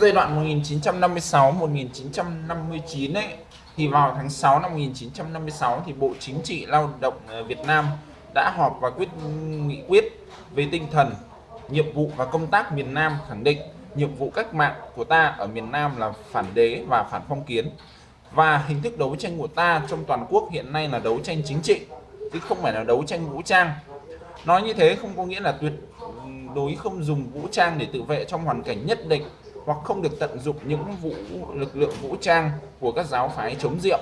Trong giai đoạn 1956-1959 ấy, thì vào tháng 6 năm 1956 thì Bộ Chính trị Lao động ờ, Việt Nam đã họp và quyết nghị quyết về tinh thần, nhiệm vụ và công tác miền Nam khẳng định nhiệm vụ cách mạng của ta ở miền Nam là phản đế và phản phong kiến. Và hình thức đấu tranh của ta trong toàn quốc hiện nay là đấu tranh chính trị, chứ không phải là đấu tranh vũ trang. Nói như thế không có nghĩa là tuyệt ừ, đối không dùng vũ trang để tự vệ trong hoàn cảnh nhất định hoặc không được tận dụng những vũ lực lượng vũ trang của các giáo phái chống rượu,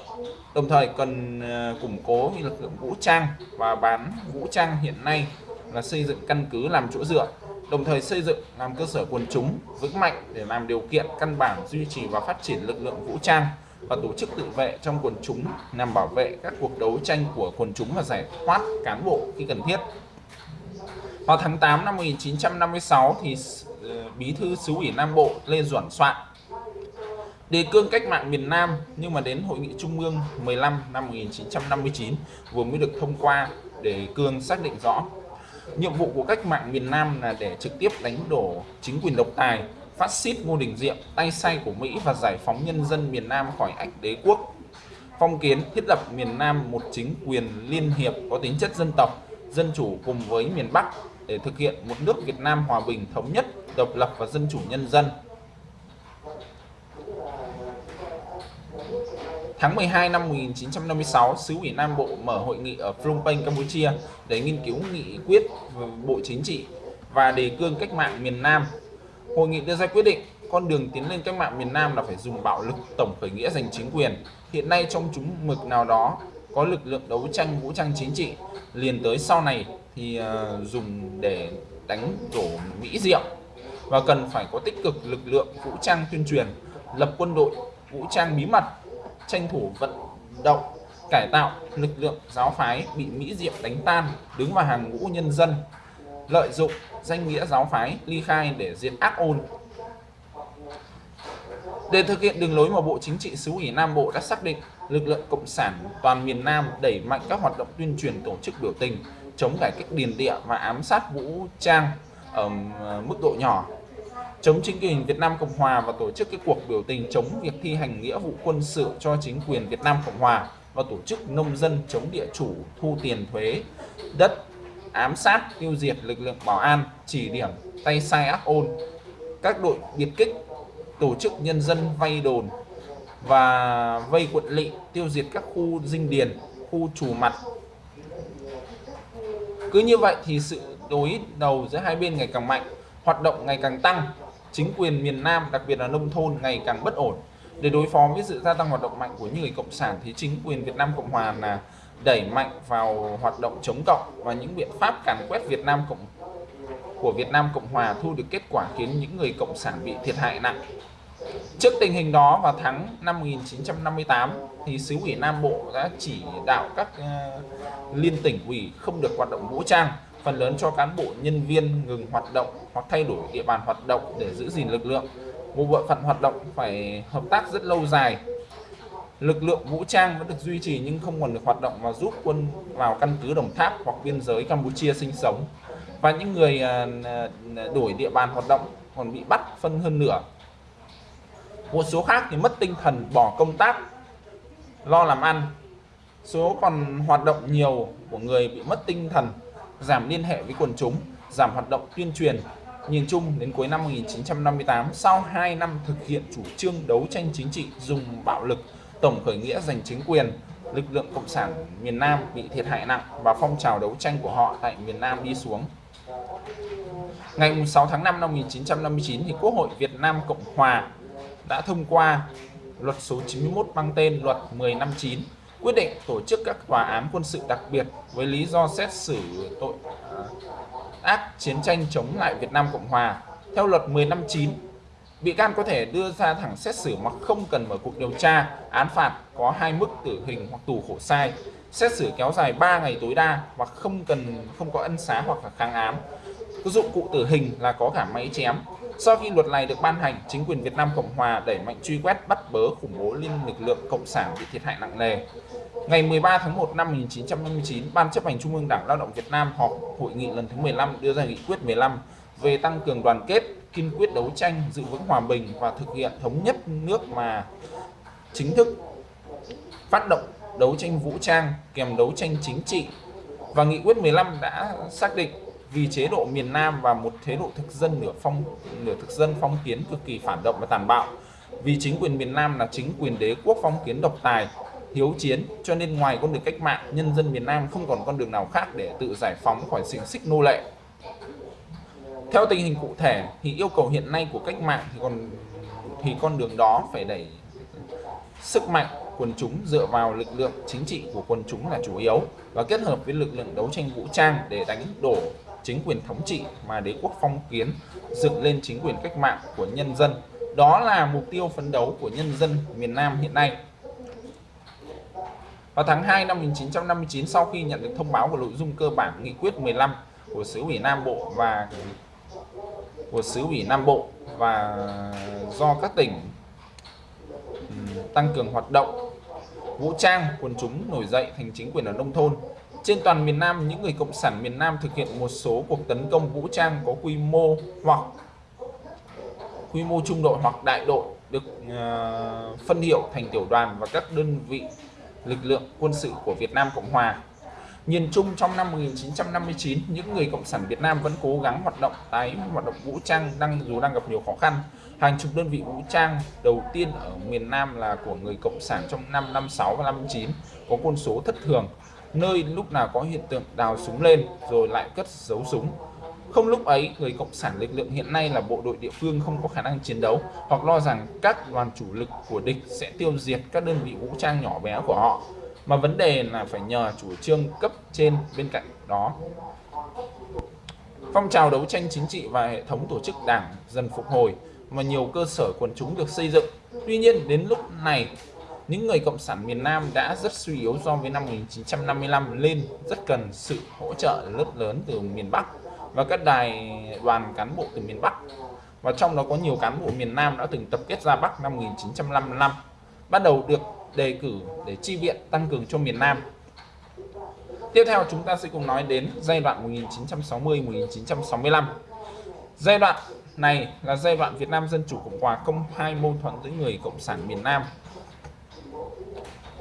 đồng thời cần ờ, củng cố lực lượng vũ trang và bán vũ trang hiện nay là xây dựng căn cứ làm chỗ dựa đồng thời xây dựng làm cơ sở quần chúng vững mạnh để làm điều kiện căn bản duy trì và phát triển lực lượng vũ trang và tổ chức tự vệ trong quần chúng nhằm bảo vệ các cuộc đấu tranh của quần chúng và giải thoát cán bộ khi cần thiết. Vào tháng 8 năm 1956 thì Ờ, bí thư xứ ủy Nam Bộ Lê Duẩn soạn. Đề cương cách mạng miền Nam nhưng mà đến hội nghị trung ương 15 năm 1959 vừa mới được thông qua để cương xác định rõ. Nhiệm vụ của cách mạng miền Nam là để trực tiếp đánh đổ chính quyền độc tài, phát xít Ngô Đình Diệm, tay sai của Mỹ và giải phóng nhân dân miền Nam khỏi ách đế quốc. Phong kiến thiết lập miền Nam một chính quyền liên hiệp có tính chất dân tộc, dân chủ cùng với miền Bắc để thực hiện một nước Việt Nam hòa bình thống nhất độc lập và dân chủ nhân dân Tháng 12 năm 1956, sứ ủy Nam Bộ mở hội nghị ở Phnom Penh, Campuchia để nghiên cứu nghị quyết Bộ Chính trị và đề cương cách mạng miền Nam. Hội nghị đưa ra quyết định con đường tiến lên cách mạng miền Nam là phải dùng bạo lực tổng khởi nghĩa giành chính quyền. Hiện nay trong chúng mực nào đó có lực lượng đấu tranh vũ trang chính trị, liền tới sau này thì ờ, dùng để đánh đổ Mỹ Diệm và cần phải có tích cực lực lượng vũ trang tuyên truyền, lập quân đội vũ trang bí mật tranh thủ vận động cải tạo lực lượng giáo phái bị Mỹ Diệm đánh tan đứng vào hàng ngũ nhân dân lợi dụng danh nghĩa giáo phái ly khai để diệt ác ôn. Để thực hiện đường lối mà Bộ Chính trị xứ ủy Nam Bộ đã xác định, lực lượng Cộng sản toàn miền Nam đẩy mạnh các hoạt động tuyên truyền tổ chức biểu tình, chống cải cách điền địa và ám sát vũ trang ở mức độ nhỏ chống chính quyền Việt Nam Cộng Hòa và tổ chức cái cuộc biểu tình chống việc thi hành nghĩa vụ quân sự cho chính quyền Việt Nam Cộng Hòa và tổ chức nông dân chống địa chủ, thu tiền thuế, đất, ám sát, tiêu diệt lực lượng bảo an, chỉ điểm, tay sai ác ôn. Các đội biệt kích, tổ chức nhân dân vay đồn và vây quận lỵ, tiêu diệt các khu dinh điền, khu chủ mặt. Cứ như vậy thì sự đối đầu giữa hai bên ngày càng mạnh, hoạt động ngày càng tăng chính quyền miền Nam, đặc biệt là nông thôn ngày càng bất ổn. Để đối phó với sự gia tăng hoạt động mạnh của những người cộng sản thì chính quyền Việt Nam Cộng Hòa là đẩy mạnh vào hoạt động chống cộng và những biện pháp càn quét Việt Nam Cộng của Việt Nam Cộng Hòa thu được kết quả khiến những người cộng sản bị thiệt hại nặng. Trước tình hình đó vào tháng năm 1958 thì xứ ủy Nam Bộ đã chỉ đạo các uh, liên tỉnh ủy không được hoạt động vũ trang phần lớn cho cán bộ, nhân viên ngừng hoạt động hoặc thay đổi địa bàn hoạt động để giữ gìn lực lượng. Một bộ phận hoạt động phải hợp tác rất lâu dài. Lực lượng vũ trang vẫn được duy trì nhưng không còn được hoạt động và giúp quân vào căn cứ Đồng Tháp hoặc biên giới Campuchia sinh sống. Và những người à, à, à, đổi địa bàn hoạt động còn bị bắt phân hơn nửa. Một số khác thì mất tinh thần, bỏ công tác, lo làm ăn. Số còn hoạt động nhiều của người bị mất tinh thần giảm liên hệ với quần chúng, giảm hoạt động tuyên truyền. Nhìn chung đến cuối năm 1958, sau 2 năm thực hiện chủ trương đấu tranh chính trị dùng bạo lực, tổng khởi nghĩa giành chính quyền, lực lượng Cộng sản miền Nam bị thiệt hại nặng và phong trào đấu tranh của họ tại miền Nam đi xuống. Ngày 6 tháng 5 năm 1959 thì Quốc hội Việt Nam Cộng Hòa đã thông qua luật số 91 mang tên luật 159. năm quyết định tổ chức các tòa án quân sự đặc biệt với lý do xét xử tội à, ác chiến tranh chống lại Việt Nam Cộng Hòa. Theo luật 15/9, bị can có thể đưa ra thẳng xét xử mà không cần mở cuộc điều tra, án phạt có hai mức tử hình hoặc tù khổ sai, xét xử kéo dài 3 ngày tối đa và không cần không có ân xá hoặc là kháng án. Cái dụng cụ tử hình là có cả máy chém. Sau khi luật này được ban hành, chính quyền Việt Nam Cộng Hòa đẩy mạnh truy quét bắt bớ khủng bố liên lực lượng cộng sản bị thiệt hại nặng nề. Ngày 13 tháng 1 năm 1959, Ban chấp hành Trung ương Đảng Lao động Việt Nam họp hội nghị lần thứ 15 đưa ra nghị quyết 15 về tăng cường đoàn kết, kiên quyết đấu tranh, giữ vững hòa bình và thực hiện thống nhất nước mà chính thức phát động đấu tranh vũ trang kèm đấu tranh chính trị. Và nghị quyết 15 đã xác định vì chế độ miền Nam và một chế độ thực dân nửa phong nửa thực dân phong kiến cực kỳ phản động và tàn bạo. Vì chính quyền miền Nam là chính quyền đế quốc phong kiến độc tài hiếu chiến, cho nên ngoài con đường cách mạng, nhân dân miền Nam không còn con đường nào khác để tự giải phóng khỏi xình xích nô lệ theo tình hình cụ thể thì yêu cầu hiện nay của cách mạng thì còn, thì con đường đó phải đẩy sức mạnh quần chúng dựa vào lực lượng chính trị của quần chúng là chủ yếu và kết hợp với lực lượng đấu tranh vũ trang để đánh đổ chính quyền thống trị mà đế quốc phong kiến, dựng lên chính quyền cách mạng của nhân dân. Đó là mục tiêu phấn đấu của nhân dân miền Nam hiện nay. Vào tháng 2 năm 1959 sau khi nhận được thông báo của nội dung cơ bản nghị quyết 15 của xứ ủy Nam Bộ và của xứ ủy Nam Bộ và do các tỉnh tăng cường hoạt động vũ trang quần chúng nổi dậy thành chính quyền ở nông thôn. Trên toàn miền Nam những người cộng sản miền Nam thực hiện một số cuộc tấn công vũ trang có quy mô hoặc quy mô trung đội hoặc đại đội được uh, phân hiệu thành tiểu đoàn và các đơn vị lực lượng quân sự của Việt Nam Cộng Hòa Nhìn chung trong năm 1959, những người Cộng sản Việt Nam vẫn cố gắng hoạt động tái hoạt động vũ trang đang dù đang gặp nhiều khó khăn. Hàng chục đơn vị vũ trang đầu tiên ở miền Nam là của người Cộng sản trong năm 56 và 59 có quân số thất thường, nơi lúc nào có hiện tượng đào súng lên rồi lại cất giấu súng. Không lúc ấy, người Cộng sản lực lượng hiện nay là bộ đội địa phương không có khả năng chiến đấu hoặc lo rằng các đoàn chủ lực của địch sẽ tiêu diệt các đơn vị vũ trang nhỏ bé của họ. Mà vấn đề là phải nhờ chủ trương cấp trên bên cạnh đó. Phong trào đấu tranh chính trị và hệ thống tổ chức đảng dần phục hồi và nhiều cơ sở quần chúng được xây dựng. Tuy nhiên đến lúc này những người cộng sản miền Nam đã rất suy yếu so với năm 1955 lên rất cần sự hỗ trợ lớp lớn từ miền Bắc và các đài đoàn cán bộ từ miền Bắc và trong đó có nhiều cán bộ miền Nam đã từng tập kết ra Bắc năm 1955 bắt đầu được đề cử để chi viện, tăng cường cho miền Nam. Tiếp theo chúng ta sẽ cùng nói đến giai đoạn 1960-1965. Giai đoạn này là giai đoạn Việt Nam Dân Chủ Cộng Hòa công khai mâu thuẫn với người Cộng sản miền Nam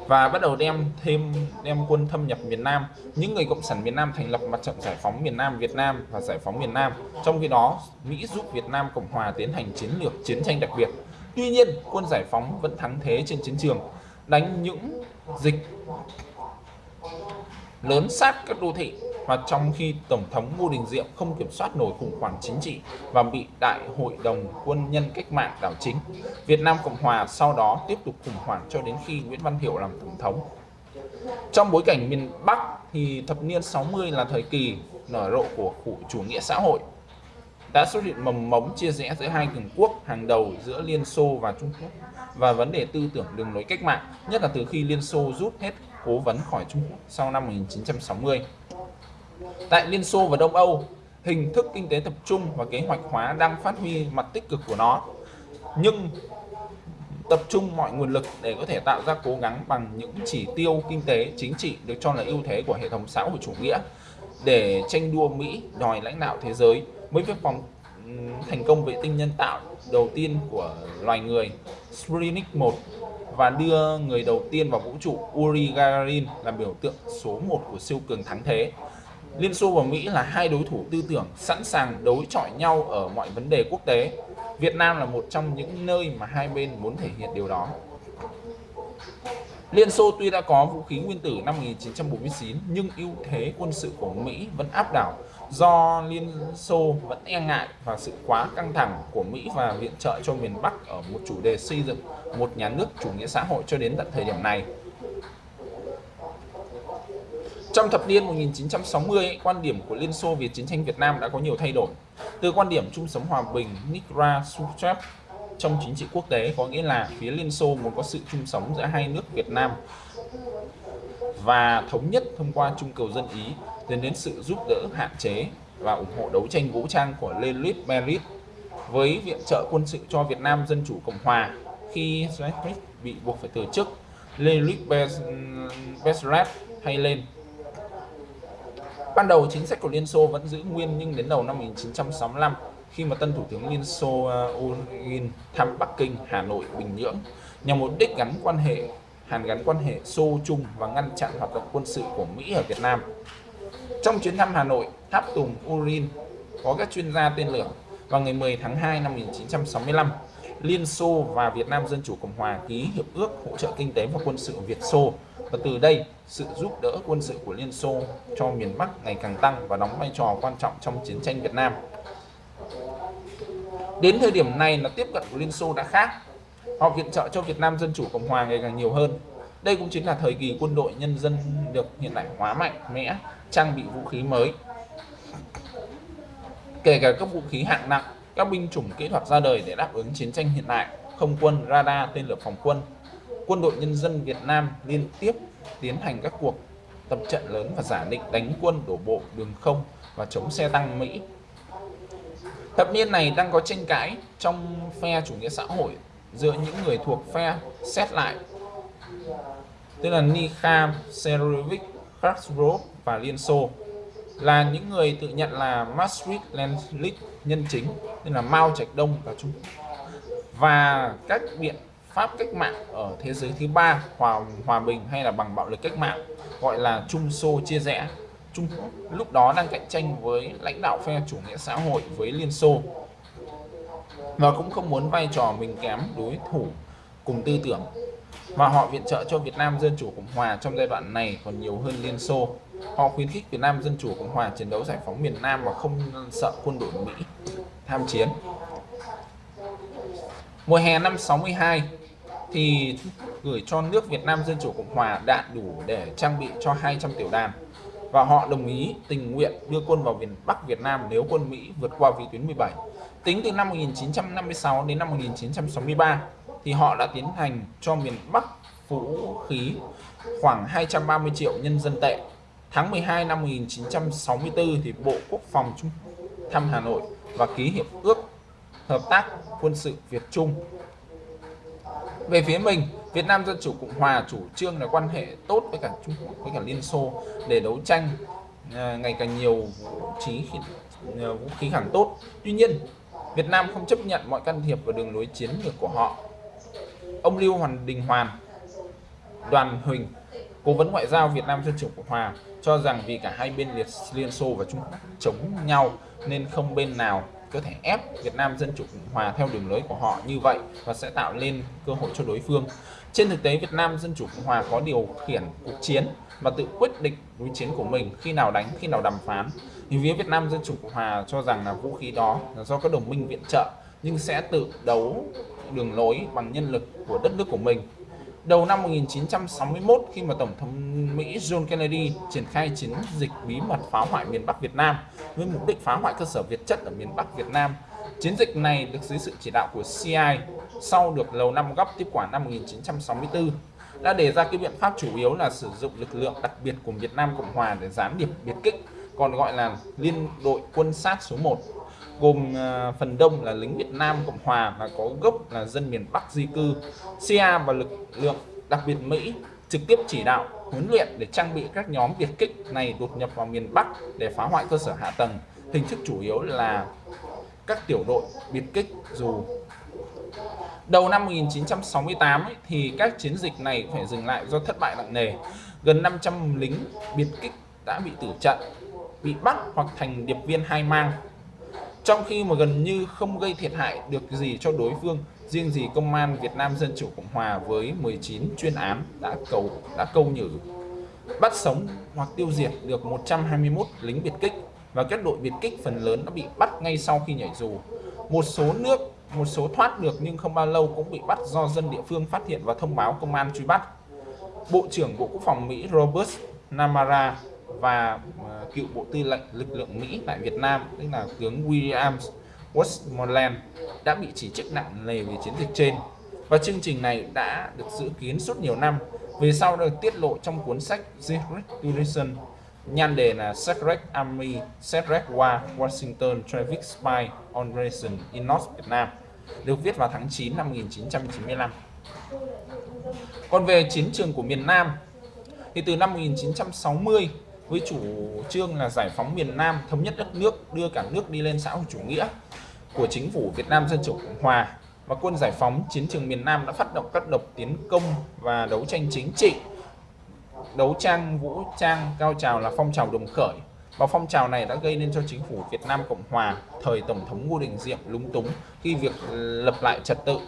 và bắt đầu đem thêm đem quân thâm nhập miền Nam. Những người cộng sản miền Nam thành lập mặt trận giải phóng miền Nam Việt Nam và giải phóng miền Nam. Trong khi đó, Mỹ giúp Việt Nam Cộng Hòa tiến hành chiến lược chiến tranh đặc biệt. Tuy nhiên, quân giải phóng vẫn thắng thế trên chiến trường đánh những dịch lớn sát các đô thị và trong khi Tổng thống Ngô Đình Diệm không kiểm soát nổi khủng hoảng chính trị và bị Đại hội đồng quân nhân cách mạng đảo chính, Việt Nam Cộng Hòa sau đó tiếp tục khủng hoảng cho đến khi Nguyễn Văn Thiệu làm Tổng thống. Trong bối cảnh miền Bắc thì thập niên 60 là thời kỳ nở rộ của chủ nghĩa xã hội đã xuất hiện mầm mống chia rẽ giữa hai cường quốc hàng đầu giữa Liên Xô và Trung Quốc và vấn đề tư tưởng đường lối cách mạng, nhất là từ khi Liên Xô rút hết cố vấn khỏi Trung Quốc sau năm 1960. Tại Liên Xô và Đông Âu, hình thức kinh tế tập trung và kế hoạch hóa đang phát huy mặt tích cực của nó. Nhưng tập trung mọi nguồn lực để có thể tạo ra cố gắng bằng những chỉ tiêu kinh tế chính trị được cho là ưu thế của hệ thống xã hội chủ nghĩa để tranh đua Mỹ đòi lãnh đạo thế giới mới phép phòng thành công vệ tinh nhân tạo đầu tiên của loài người Sputnik 1 và đưa người đầu tiên vào vũ trụ Uri Gagarin là biểu tượng số 1 của siêu cường thắng thế. Liên Xô và Mỹ là hai đối thủ tư tưởng sẵn sàng đối chọi nhau ở mọi vấn đề quốc tế. Việt Nam là một trong những nơi mà hai bên muốn thể hiện điều đó. Liên Xô tuy đã có vũ khí nguyên tử năm 1949 nhưng ưu thế quân sự của Mỹ vẫn áp đảo do Liên Xô vẫn e ngại và sự quá căng thẳng của Mỹ và viện trợ cho miền Bắc ở một chủ đề xây dựng một nhà nước chủ nghĩa xã hội cho đến tận thời điểm này. Trong thập niên 1960, quan điểm của Liên Xô về chiến tranh Việt Nam đã có nhiều thay đổi. Từ quan điểm chung sống hòa bình Nikra Khrushchev trong chính trị quốc tế có nghĩa là phía Liên Xô muốn có sự chung sống giữa hai nước Việt Nam và thống nhất thông qua trung cầu dân Ý dẫn đến sự giúp đỡ hạn chế và ủng hộ đấu tranh vũ trang của Leonid Berit với viện trợ quân sự cho Việt Nam Dân Chủ Cộng Hòa khi Soviet bị buộc phải từ chức Leonid Besrat hay lên. Ban đầu chính sách của Liên Xô vẫn giữ nguyên nhưng đến đầu năm 1965 khi mà tân thủ tướng Liên Xô uh, thăm Bắc Kinh, Hà Nội, Bình Nhưỡng nhằm mục đích gắn quan hệ hàn gắn quan hệ Xô Trung và ngăn chặn hoạt động quân sự của Mỹ ở Việt Nam. Trong chuyến thăm Hà Nội, tháp tùng Urin có các chuyên gia tên lửa vào ngày 10 tháng 2 năm 1965, Liên Xô và Việt Nam Dân Chủ Cộng Hòa ký hiệp ước hỗ trợ kinh tế và quân sự Việt Xô và từ đây sự giúp đỡ quân sự của Liên Xô cho miền Bắc ngày càng tăng và đóng vai trò quan trọng trong chiến tranh Việt Nam. Đến thời điểm này là tiếp cận của Liên Xô đã khác. Họ viện trợ cho Việt Nam Dân Chủ Cộng Hòa ngày càng nhiều hơn. Đây cũng chính là thời kỳ quân đội nhân dân được hiện đại hóa mạnh mẽ, trang bị vũ khí mới. Kể cả các vũ khí hạng nặng, các binh chủng kỹ thuật ra đời để đáp ứng chiến tranh hiện đại, không quân, radar, tên lửa phòng quân. Quân đội nhân dân Việt Nam liên tiếp tiến hành các cuộc tập trận lớn và giả định đánh quân đổ bộ đường không và chống xe tăng Mỹ. Thập niên này đang có tranh cãi trong phe chủ nghĩa xã hội giữa những người thuộc phe xét lại tức là Nikha Serovic, Khrushchev và Liên Xô là những người tự nhận là Maastricht Lenin nhân chính tên là Mao Trạch Đông và Trung và các biện pháp cách mạng ở thế giới thứ ba, hòa hòa bình hay là bằng bạo lực cách mạng, gọi là Trung Xô chia rẽ. Trung Quốc lúc đó đang cạnh tranh với lãnh đạo phe chủ nghĩa xã hội, với Liên Xô. Và cũng không muốn vai trò mình kém đối thủ cùng tư tưởng và họ viện trợ cho Việt Nam Dân Chủ Cộng Hòa trong giai đoạn này còn nhiều hơn Liên Xô. Họ khuyến khích Việt Nam Dân Chủ Cộng Hòa chiến đấu giải phóng miền Nam và không sợ quân đội Mỹ tham chiến. Mùa hè năm 62 thì gửi cho nước Việt Nam Dân Chủ Cộng Hòa đạn đủ để trang bị cho 200 tiểu đàn và họ đồng ý tình nguyện đưa quân vào miền Bắc Việt Nam nếu quân Mỹ vượt qua vị tuyến 17. Tính từ năm 1956 đến năm 1963 thì họ đã tiến hành cho miền Bắc vũ khí khoảng 230 triệu nhân dân tệ. Tháng 12 năm 1964 thì Bộ Quốc phòng Trung thăm Hà Nội và ký hiệp ước hợp tác quân sự Việt Trung. Về phía mình, Việt Nam Dân Chủ Cộng Hòa chủ trương là quan hệ tốt với cả Trung Quốc với cả Liên Xô để đấu tranh à, ngày càng nhiều vũ khí à, vũ khí hàng tốt. Tuy nhiên, Việt Nam không chấp nhận mọi can thiệp vào đường lối chiến lược của họ. Ông Lưu Hoàn Đình Hoàn, Đoàn Huỳnh, cố vấn ngoại giao Việt Nam Dân Chủ Cộng Hòa cho rằng vì cả hai bên liệt Liên Xô và Trung Quốc chống nhau nên không bên nào có thể ép Việt Nam Dân Chủ Cộng Hòa theo đường lối của họ như vậy và sẽ tạo nên cơ hội cho đối phương. Trên thực tế, Việt Nam Dân Chủ Cộng Hòa có điều khiển cuộc chiến và tự quyết định đối chiến của mình khi nào đánh, khi nào đàm phán. Thì phía Việt Nam Dân Chủ Cộng Hòa cho rằng là vũ khí đó là do các đồng minh viện trợ nhưng sẽ tự đấu đường lối bằng nhân lực của đất nước của mình. Đầu năm 1961 khi mà Tổng thống Mỹ John Kennedy triển khai chiến dịch bí mật phá hoại miền Bắc Việt Nam với mục đích phá hoại cơ sở Việt chất ở miền Bắc Việt Nam. Chiến dịch này được dưới sự chỉ đạo của CIA sau được Lầu Năm Góc tiếp quản năm 1964 đã đề ra cái biện pháp chủ yếu là sử dụng lực lượng đặc biệt của Việt Nam Cộng Hòa để gián điệp biệt kích, còn gọi là Liên đội quân sát số 1 gồm à, phần đông là lính Việt Nam Cộng Hòa và có gốc là dân miền Bắc di cư. CIA và lực lượng đặc biệt Mỹ trực tiếp chỉ đạo huấn luyện để trang bị các nhóm biệt kích này đột nhập vào miền Bắc để phá hoại cơ sở hạ tầng. Hình thức chủ yếu là các tiểu đội biệt kích dù Đầu năm 1968 ấy, thì các chiến dịch này phải dừng lại do thất bại nặng nề. Gần 500 lính biệt kích đã bị tử trận, bị bắt hoặc thành điệp viên hai mang. Trong khi mà gần như không gây thiệt hại được gì cho đối phương, riêng gì công an Việt Nam Dân Chủ Cộng Hòa với 19 chuyên án đã cầu đã câu nhử bắt sống hoặc tiêu diệt được 121 lính biệt kích và các đội biệt kích phần lớn đã bị bắt ngay sau khi nhảy dù. Một số nước một số thoát được nhưng không bao lâu cũng bị bắt do dân địa phương phát hiện và thông báo công an truy bắt. Bộ trưởng Bộ Quốc phòng Mỹ Robert Namara và ờ, cựu Bộ Tư lệnh lực lượng Mỹ tại Việt Nam, tức là tướng William Westmoreland đã bị chỉ trích nặng nề về chiến dịch trên. Và chương trình này đã được dự kiến suốt nhiều năm, về sau được tiết lộ trong cuốn sách Secret Duration nhan đề là Secret Army Secret War Washington Traffic Spy on Operation in North Vietnam được viết vào tháng 9 năm 1995 Còn về chiến trường của miền Nam thì từ năm 1960 với chủ trương là giải phóng miền Nam, thống nhất đất nước, đưa cả nước đi lên xã hội chủ nghĩa của chính phủ Việt Nam Dân Chủ Cộng Hòa. Và quân giải phóng chiến trường miền Nam đã phát động các độc tiến công và đấu tranh chính trị đấu tranh vũ trang cao trào là phong trào đồng khởi. Và phong trào này đã gây nên cho chính phủ Việt Nam Cộng Hòa thời Tổng thống Ngô Đình Diệm lúng túng khi việc lập lại trật tự.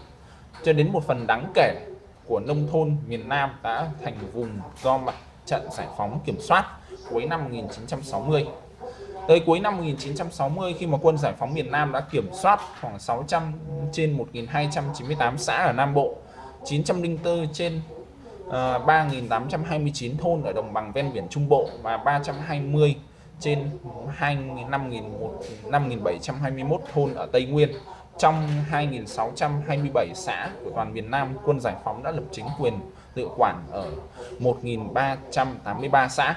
Cho đến một phần đáng kể của nông thôn miền Nam đã thành vùng do mặt trận giải phóng kiểm soát cuối năm 1960. Tới cuối năm 1960 khi mà quân giải phóng miền Nam đã kiểm soát khoảng 600 trên 1298 xã ở Nam Bộ, 904 trên ờ, uh, 3.829 thôn ở đồng bằng ven biển Trung Bộ và 320 trên 5.721 thôn ở Tây Nguyên. Trong 2.627 xã của toàn miền Nam, quân giải phóng đã lập chính quyền tự quản ở 1.383 xã.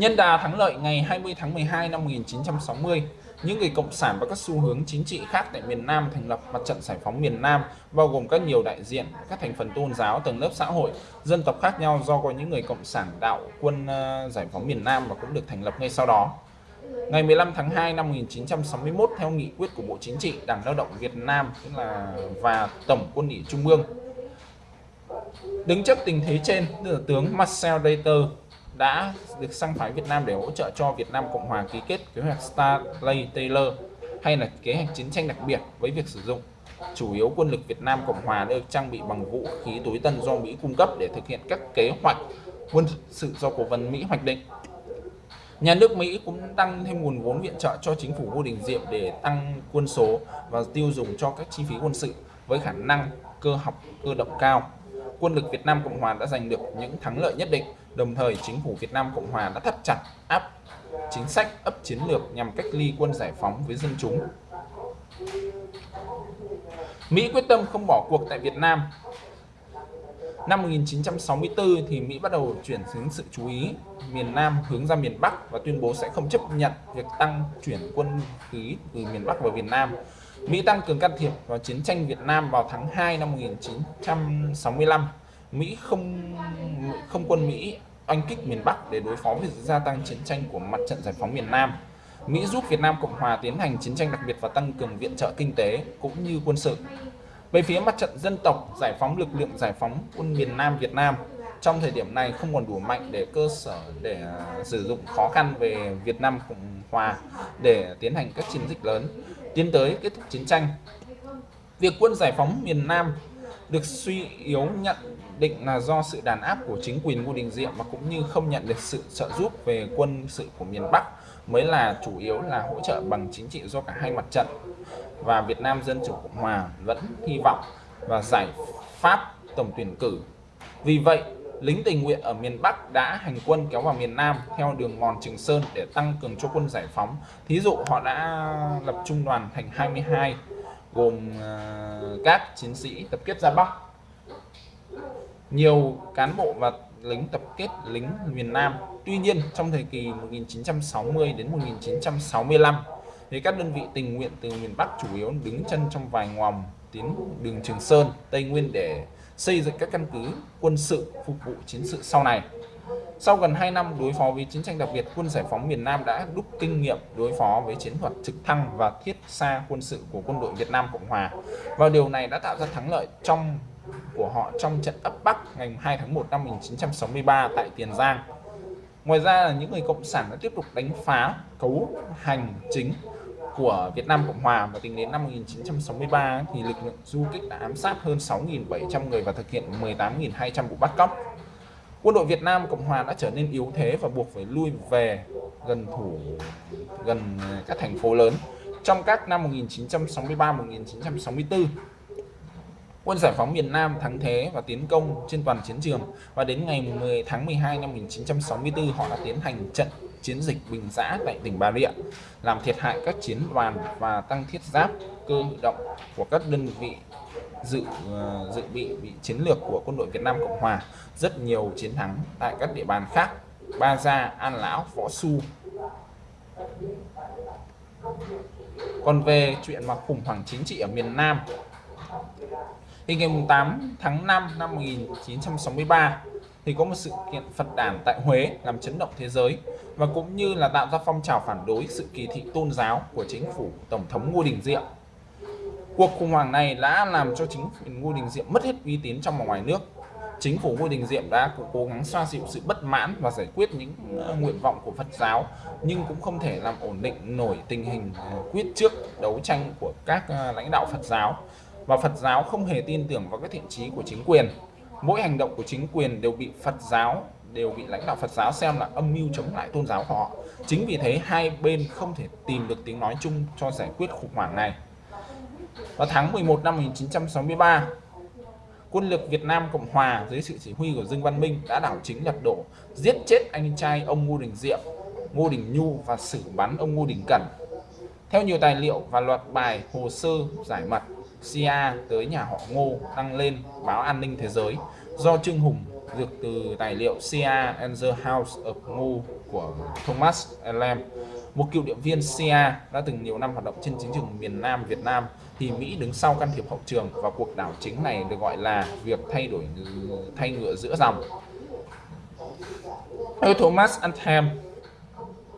Nhân đà thắng lợi ngày 20 tháng 12 năm 1960, những người cộng sản và các xu hướng chính trị khác tại miền Nam thành lập mặt trận giải phóng miền Nam bao gồm các nhiều đại diện các thành phần tôn giáo tầng lớp xã hội dân tộc khác nhau do có những người cộng sản đạo quân ờ, giải phóng miền Nam và cũng được thành lập ngay sau đó. Ngày 15 tháng 2 năm 1961 theo nghị quyết của Bộ Chính trị Đảng Lao động Việt Nam tức là và Tổng Quân ủy Trung ương đứng trước tình thế trên tướng Marcel Deiter đã được sang phái Việt Nam để hỗ trợ cho Việt Nam Cộng Hòa ký kết kế hoạch Starlay Taylor hay là kế hoạch chiến tranh đặc biệt với việc sử dụng chủ yếu quân lực Việt Nam Cộng Hòa được trang bị bằng vũ khí tối tân do Mỹ cung cấp để thực hiện các kế hoạch quân sự do cố vấn Mỹ hoạch định. Nhà nước Mỹ cũng tăng thêm nguồn vốn viện trợ cho chính phủ Ngô Đình Diệm để tăng quân số và tiêu dùng cho các chi phí quân sự với khả năng cơ học, cơ động cao. Quân lực Việt Nam Cộng Hòa đã giành được những thắng lợi nhất định Đồng thời, chính phủ Việt Nam Cộng Hòa đã thắt chặt áp chính sách ấp chiến lược nhằm cách ly quân giải phóng với dân chúng. Mỹ quyết tâm không bỏ cuộc tại Việt Nam. Năm 1964 thì Mỹ bắt đầu chuyển hướng sự chú ý miền Nam hướng ra miền Bắc và tuyên bố sẽ không chấp nhận việc tăng chuyển quân khí từ miền Bắc vào Việt Nam. Mỹ tăng cường can thiệp vào chiến tranh Việt Nam vào tháng 2 năm 1965 Mỹ không không quân Mỹ oanh kích miền Bắc để đối phó với gia tăng chiến tranh của mặt trận giải phóng miền Nam. Mỹ giúp Việt Nam Cộng Hòa tiến hành chiến tranh đặc biệt và tăng cường viện trợ kinh tế cũng như quân sự. Về phía mặt trận dân tộc, giải phóng lực lượng giải phóng quân miền Nam Việt Nam trong thời điểm này không còn đủ mạnh để cơ sở để à, sử dụng khó khăn về Việt Nam Cộng Hòa để tiến hành các chiến dịch lớn tiến tới kết thúc chiến tranh. Việc quân giải phóng miền Nam được suy yếu nhận định là do sự đàn áp của chính quyền Ngô Đình Diệm và cũng như không nhận được sự trợ giúp về quân sự của miền Bắc mới là chủ yếu là hỗ trợ bằng chính trị do cả hai mặt trận và Việt Nam Dân Chủ Cộng Hòa vẫn hy vọng và giải pháp tổng tuyển cử. Vì vậy, lính tình nguyện ở miền Bắc đã hành quân kéo vào miền Nam theo đường mòn Trường Sơn để tăng cường cho quân giải phóng. Thí dụ họ đã lập trung đoàn thành 22 gồm ờ, các chiến sĩ tập kết ra Bắc nhiều cán bộ và lính tập kết lính miền Nam. Tuy nhiên trong thời kỳ 1960 đến 1965 thì các đơn vị tình nguyện từ miền Bắc chủ yếu đứng chân trong vài ngòm tiến đường Trường Sơn, Tây Nguyên để xây dựng các căn cứ quân sự phục vụ chiến sự sau này. Sau gần 2 năm đối phó với chiến tranh đặc biệt, quân giải phóng miền Nam đã đúc kinh nghiệm đối phó với chiến thuật trực thăng và thiết xa quân sự của quân đội Việt Nam Cộng Hòa. Và điều này đã tạo ra thắng lợi trong của họ trong trận ấp Bắc ngày 2 tháng 1 năm 1963 tại Tiền Giang. Ngoài ra là những người cộng sản đã tiếp tục đánh phá cấu hành chính của Việt Nam Cộng Hòa và tính đến năm 1963 thì lực lượng du kích đã ám sát hơn 6.700 người và thực hiện 18.200 vụ bắt cóc. Quân đội Việt Nam Cộng Hòa đã trở nên yếu thế và buộc phải lui về gần thủ gần các thành phố lớn. Trong các năm 1963-1964, Quân giải phóng miền Nam thắng thế và tiến công trên toàn chiến trường. Và đến ngày 10 tháng 12 năm 1964 họ đã tiến hành trận chiến dịch Bình Giã tại tỉnh Bà Rịa làm thiệt hại các chiến đoàn và tăng thiết giáp cơ động của các đơn vị dự ờ, dự bị bị chiến lược của quân đội Việt Nam Cộng Hòa. Rất nhiều chiến thắng tại các địa bàn khác Ba Gia, An Lão, Võ Xu. Còn về chuyện mà khủng hoảng chính trị ở miền Nam thì ngày 8 tháng 5 năm 1963 thì có một sự kiện Phật đản tại Huế làm chấn động thế giới và cũng như là tạo ra phong trào phản đối sự kỳ thị tôn giáo của chính phủ Tổng thống Ngô Đình Diệm. Cuộc khủng hoảng này đã làm cho chính phủ Ngô Đình Diệm mất hết uy tín trong và ngoài nước. Chính phủ Ngô Đình Diệm đã cố gắng xoa dịu sự bất mãn và giải quyết những ờ, nguyện vọng của Phật giáo, nhưng cũng không thể làm ổn định nổi tình hình ờ, quyết trước đấu tranh của các ờ, lãnh đạo Phật giáo và Phật giáo không hề tin tưởng vào các thiện trí của chính quyền mỗi hành động của chính quyền đều bị Phật giáo đều bị lãnh đạo Phật giáo xem là âm mưu chống lại tôn giáo của họ. Chính vì thế hai bên không thể tìm được tiếng nói chung cho giải quyết khủng hoảng này. Vào tháng 11 năm 1963, quân lực Việt Nam Cộng Hòa dưới sự chỉ huy của Dương Văn Minh đã đảo chính lật đổ, giết chết anh trai ông Ngô Đình Diệm, Ngô Đình Nhu và xử bắn ông Ngô Đình Cẩn. Theo nhiều tài liệu và loạt bài hồ sơ giải mật, CIA tới nhà họ Ngô đăng lên báo an ninh thế giới do Trương Hùng dược từ tài liệu CIA and the House of Ngô của Thomas Elam, một cựu điện viên CIA đã từng nhiều năm hoạt động trên chiến trường miền Nam Việt Nam thì Mỹ đứng sau can thiệp hậu trường và cuộc đảo chính này được gọi là việc thay đổi thay ngựa giữa dòng. Thomas Anthem,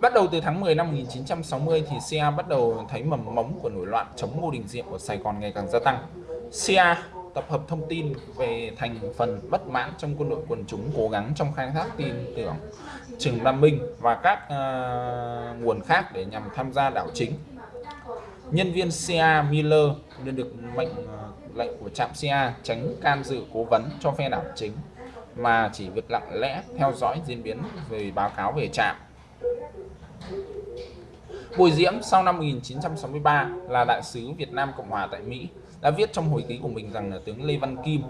Bắt đầu từ tháng 10 năm 1960 thì CIA bắt đầu thấy mầm mống của nổi loạn chống Ngô Đình Diệm ở Sài Gòn ngày càng gia tăng. CIA tập hợp thông tin về thành phần bất mãn trong quân đội quần chúng cố gắng trong khai thác tin tưởng Trường Nam Minh và các uh, nguồn khác để nhằm tham gia đảo chính. Nhân viên CIA Miller nên được mệnh uh, lệnh của trạm CIA tránh can dự cố vấn cho phe đảo chính mà chỉ việc lặng lẽ theo dõi diễn biến về báo cáo về trạm Bùi Diễm sau năm 1963 là đại sứ Việt Nam Cộng Hòa tại Mỹ đã viết trong hồi ký của mình rằng là tướng Lê Văn Kim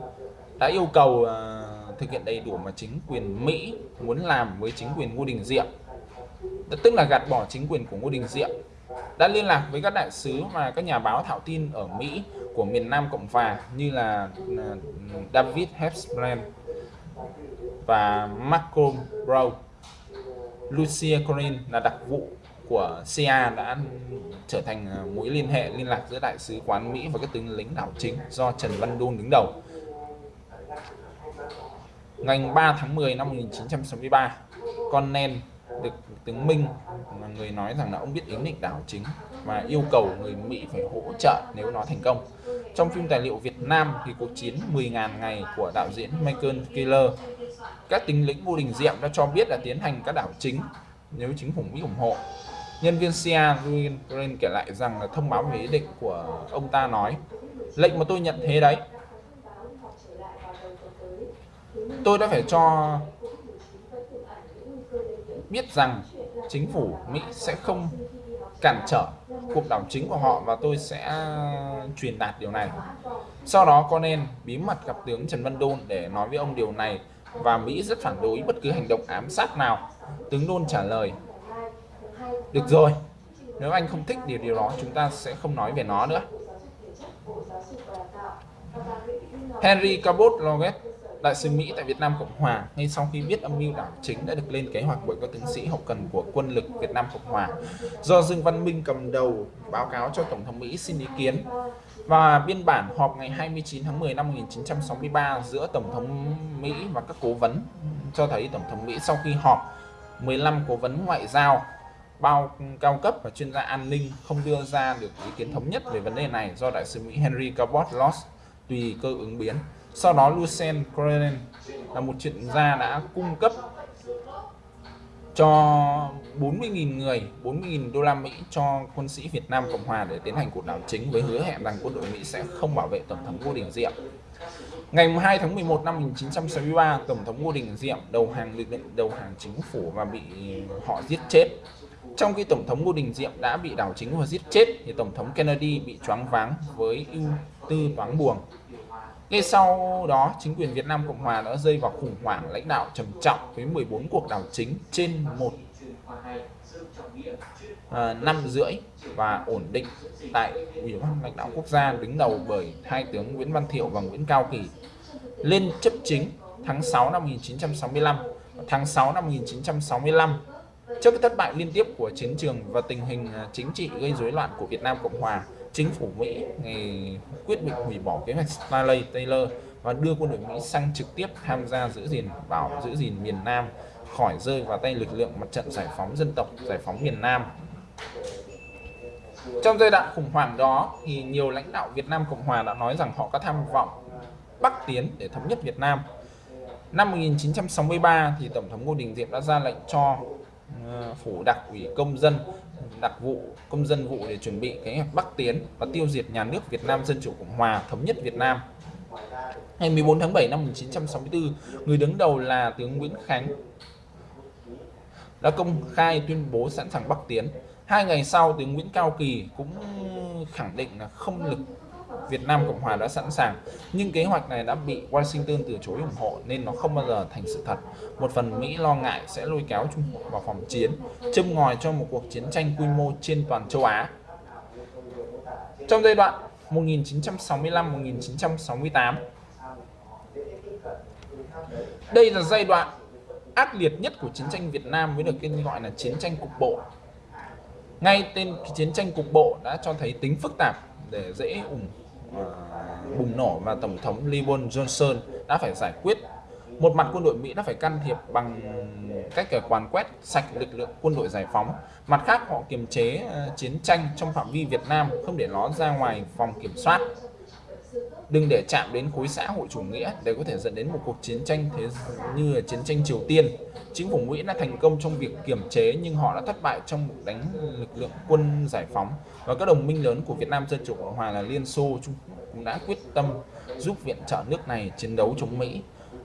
đã yêu cầu uh, thực hiện đầy đủ mà chính quyền Mỹ muốn làm với chính quyền Ngô Đình Diệm. Tức là gạt bỏ chính quyền của Ngô Đình Diệm. Đã liên lạc với các đại sứ và các nhà báo thạo tin ở Mỹ của miền Nam Cộng Hòa như là ờ, David Hepsbrand và Malcolm Brown. Lucia Corin là đặc vụ của CIA đã trở thành à, mối liên hệ liên lạc giữa đại sứ quán Mỹ và các tướng lính đảo chính do Trần Văn Đôn đứng đầu. Ngày 3 tháng 10 năm 1963, con nen được tướng Minh là người nói rằng là ông biết ý định đảo chính và yêu cầu người Mỹ phải hỗ trợ nếu nó thành công. Trong phim tài liệu Việt Nam thì cuộc chiến 10.000 ngày của đạo diễn Michael Keller, các tính lĩnh vô Đình Diệm đã cho biết là tiến hành các đảo chính, nếu chính phủ Mỹ ủng hộ. Nhân viên CIA Green kể lại rằng là thông báo về ý định của ông ta nói, lệnh mà tôi nhận thế đấy tôi đã phải cho biết rằng chính phủ Mỹ sẽ không cản trở cuộc đảo chính của họ và tôi sẽ truyền đạt điều này. Sau đó con nên bí mật gặp tướng Trần Văn Đôn để nói với ông điều này và Mỹ rất phản đối bất cứ hành động ám sát nào. Tướng Đôn trả lời được rồi, nếu anh không thích điều điều đó chúng ta sẽ không nói về nó nữa. Henry Cabot Loget, đại sứ Mỹ tại Việt Nam Cộng Hòa, ngay sau khi biết âm mưu đảo chính đã được lên kế hoạch bởi các tướng sĩ hậu cần của quân lực Việt Nam Cộng Hòa, do Dương Văn Minh cầm đầu báo cáo cho Tổng thống Mỹ xin ý kiến. Và biên bản họp ngày 29 tháng 10 năm 1963 giữa Tổng thống Mỹ và các cố vấn cho thấy Tổng thống Mỹ sau khi họp 15 cố vấn ngoại giao, bao cao cấp và chuyên gia an ninh không đưa ra được ý kiến thống nhất về vấn đề này do đại sứ Mỹ Henry Cabot Loss tùy cơ ứng biến. Sau đó Lucien Cronin là một chuyên gia đã cung cấp cho 40.000 người, 40.000 đô la Mỹ cho quân sĩ Việt Nam Cộng Hòa để tiến hành cuộc đảo chính với hứa hẹn rằng quân đội Mỹ sẽ không bảo vệ Tổng thống Ngô Đình Diệm. Ngày 2 tháng 11 năm 1963, Tổng thống Ngô Đình Diệm đầu hàng lực lượng đầu hàng chính phủ và bị họ giết chết. Trong khi Tổng thống Ngô Đình Diệm đã bị đảo chính và giết chết, thì Tổng thống Kennedy bị choáng váng với ưu tư toán buồng. Ngay sau đó, chính quyền Việt Nam Cộng Hòa đã rơi vào khủng hoảng lãnh đạo trầm trọng với 14 cuộc đảo chính trên một à, năm rưỡi và ổn định tại Ủy ban lãnh đạo quốc gia đứng đầu bởi hai tướng Nguyễn Văn Thiệu và Nguyễn Cao Kỳ. Lên chấp chính tháng 6 năm 1965 tháng 6 năm 1965 Trước cái thất bại liên tiếp của chiến trường và tình hình à, chính trị gây rối loạn của Việt Nam Cộng Hòa, chính phủ Mỹ ngày quyết định hủy bỏ kế hoạch Stanley Taylor và đưa quân đội Mỹ sang trực tiếp tham gia giữ gìn bảo, giữ gìn miền Nam, khỏi rơi vào tay lực lượng mặt trận giải phóng dân tộc, giải phóng miền Nam trong giai đoạn khủng hoảng đó thì nhiều lãnh đạo Việt Nam Cộng Hòa đã nói rằng họ có tham vọng Bắc tiến để thống nhất Việt Nam. Năm 1963 thì Tổng thống Ngô Đình Diệm đã ra lệnh cho ờ, phủ đặc ủy công dân đặc vụ công dân vụ để chuẩn bị kế hoạch Bắc tiến và tiêu diệt nhà nước Việt Nam Dân chủ Cộng hòa thống nhất Việt Nam. Ngày 14 tháng 7 năm 1964, người đứng đầu là tướng Nguyễn Khánh đã công khai tuyên bố sẵn sàng Bắc tiến. Hai ngày sau, tướng Nguyễn Cao Kỳ cũng khẳng định là không lực Việt Nam Cộng Hòa đã sẵn sàng nhưng kế hoạch này đã bị Washington từ chối ủng hộ nên nó không bao giờ thành sự thật. Một phần Mỹ lo ngại sẽ lôi kéo Trung Quốc vào phòng chiến, châm ngòi cho một cuộc chiến tranh quy mô trên toàn châu Á. Trong giai đoạn 1965-1968 Đây là giai đoạn ác liệt nhất của chiến tranh Việt Nam với được tên gọi là chiến tranh cục bộ. Ngay tên chiến tranh cục bộ đã cho thấy tính phức tạp để dễ ủng Ờ, bùng nổ và Tổng thống Lyndon Johnson đã phải giải quyết. Một mặt quân đội Mỹ đã phải can thiệp bằng cách quán quét sạch lực lượng quân đội giải phóng. Mặt khác, họ kiềm chế ờ, chiến tranh trong phạm vi Việt Nam, không để nó ra ngoài vòng kiểm soát. Đừng để chạm đến khối xã hội chủ nghĩa để có thể dẫn đến một cuộc chiến tranh thế như là chiến tranh Triều Tiên. Chính phủ Mỹ đã thành công trong việc kiểm chế nhưng họ đã thất bại trong cuộc đánh lực lượng quân giải phóng và các đồng minh lớn của Việt Nam Dân Chủ Cộng Hòa là Liên Xô, Trung Quốc cũng đã quyết tâm giúp viện trợ nước này chiến đấu chống Mỹ.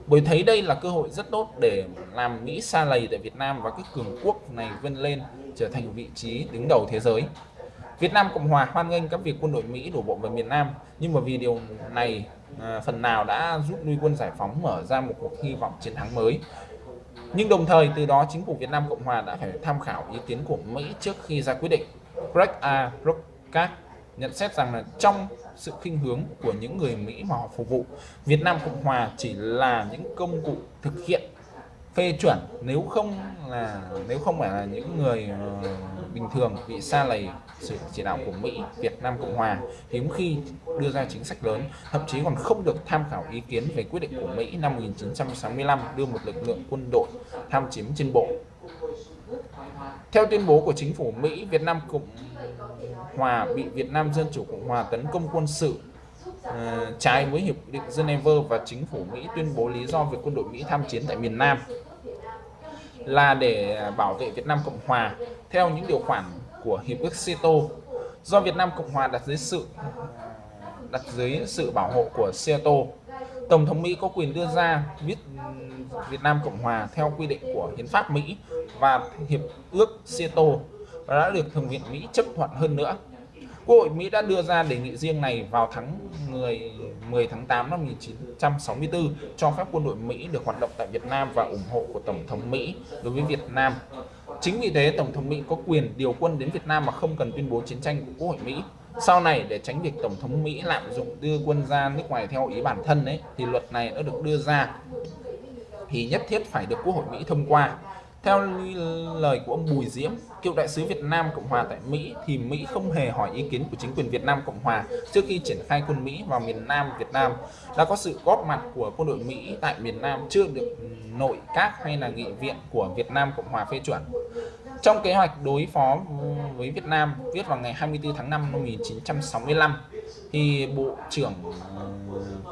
Bởi thấy đây là cơ hội rất tốt để làm Mỹ xa lầy tại Việt Nam và các cường quốc này vươn lên trở thành vị trí đứng đầu thế giới. Việt Nam Cộng Hòa hoan nghênh các việc quân đội Mỹ đổ bộ vào miền Nam, nhưng mà vì điều này à, phần nào đã giúp nuôi quân giải phóng mở ra một cuộc hy vọng chiến thắng mới. Nhưng đồng thời từ đó chính phủ Việt Nam Cộng Hòa đã phải tham khảo ý kiến của Mỹ trước khi ra quyết định. Greg A. Rockat nhận xét rằng là trong sự khinh hướng của những người Mỹ mà họ phục vụ, Việt Nam Cộng Hòa chỉ là những công cụ thực hiện phê chuẩn nếu không là nếu không phải là những người uh, bình thường bị xa lầy sự chỉ đạo của Mỹ, Việt Nam Cộng Hòa hiếm khi đưa ra chính sách lớn, thậm chí còn không được tham khảo ý kiến về quyết định của Mỹ năm 1965 đưa một lực lượng quân đội tham chiếm trên bộ. Theo tuyên bố của chính phủ Mỹ, Việt Nam Cộng Hòa bị Việt Nam Dân Chủ Cộng Hòa tấn công quân sự uh, trái với Hiệp định Geneva và chính phủ Mỹ tuyên bố lý do về quân đội Mỹ tham chiến tại miền Nam là để bảo vệ Việt Nam Cộng Hòa theo những điều khoản của Hiệp ước CETO do Việt Nam Cộng Hòa đặt dưới sự đặt dưới sự bảo hộ của CETO. Tổng thống Mỹ có quyền đưa ra viết Việt Nam Cộng Hòa theo quy định của Hiến pháp Mỹ và Hiệp ước CETO và đã được Thượng viện Mỹ chấp thuận hơn nữa. Quốc hội Mỹ đã đưa ra đề nghị riêng này vào tháng 10, 10 tháng 8 năm 1964 cho phép quân đội Mỹ được hoạt động tại Việt Nam và ủng hộ của Tổng thống Mỹ đối với Việt Nam. Chính vì thế, Tổng thống Mỹ có quyền điều quân đến Việt Nam mà không cần tuyên bố chiến tranh của Quốc hội Mỹ. Sau này, để tránh việc Tổng thống Mỹ lạm dụng đưa quân ra nước ngoài theo ý bản thân ấy, thì luật này đã được đưa ra thì nhất thiết phải được Quốc hội Mỹ thông qua. Theo lời của ông Bùi Diễm, cựu đại sứ Việt Nam Cộng Hòa tại Mỹ, thì Mỹ không hề hỏi ý kiến của chính quyền Việt Nam Cộng Hòa trước khi triển khai quân Mỹ vào miền Nam Việt Nam. Đã có sự góp mặt của quân đội Mỹ tại miền Nam chưa được nội các hay là nghị viện của Việt Nam Cộng Hòa phê chuẩn. Trong kế hoạch đối phó với Việt Nam viết vào ngày 24 tháng 5 năm 1965, thì Bộ trưởng ờ,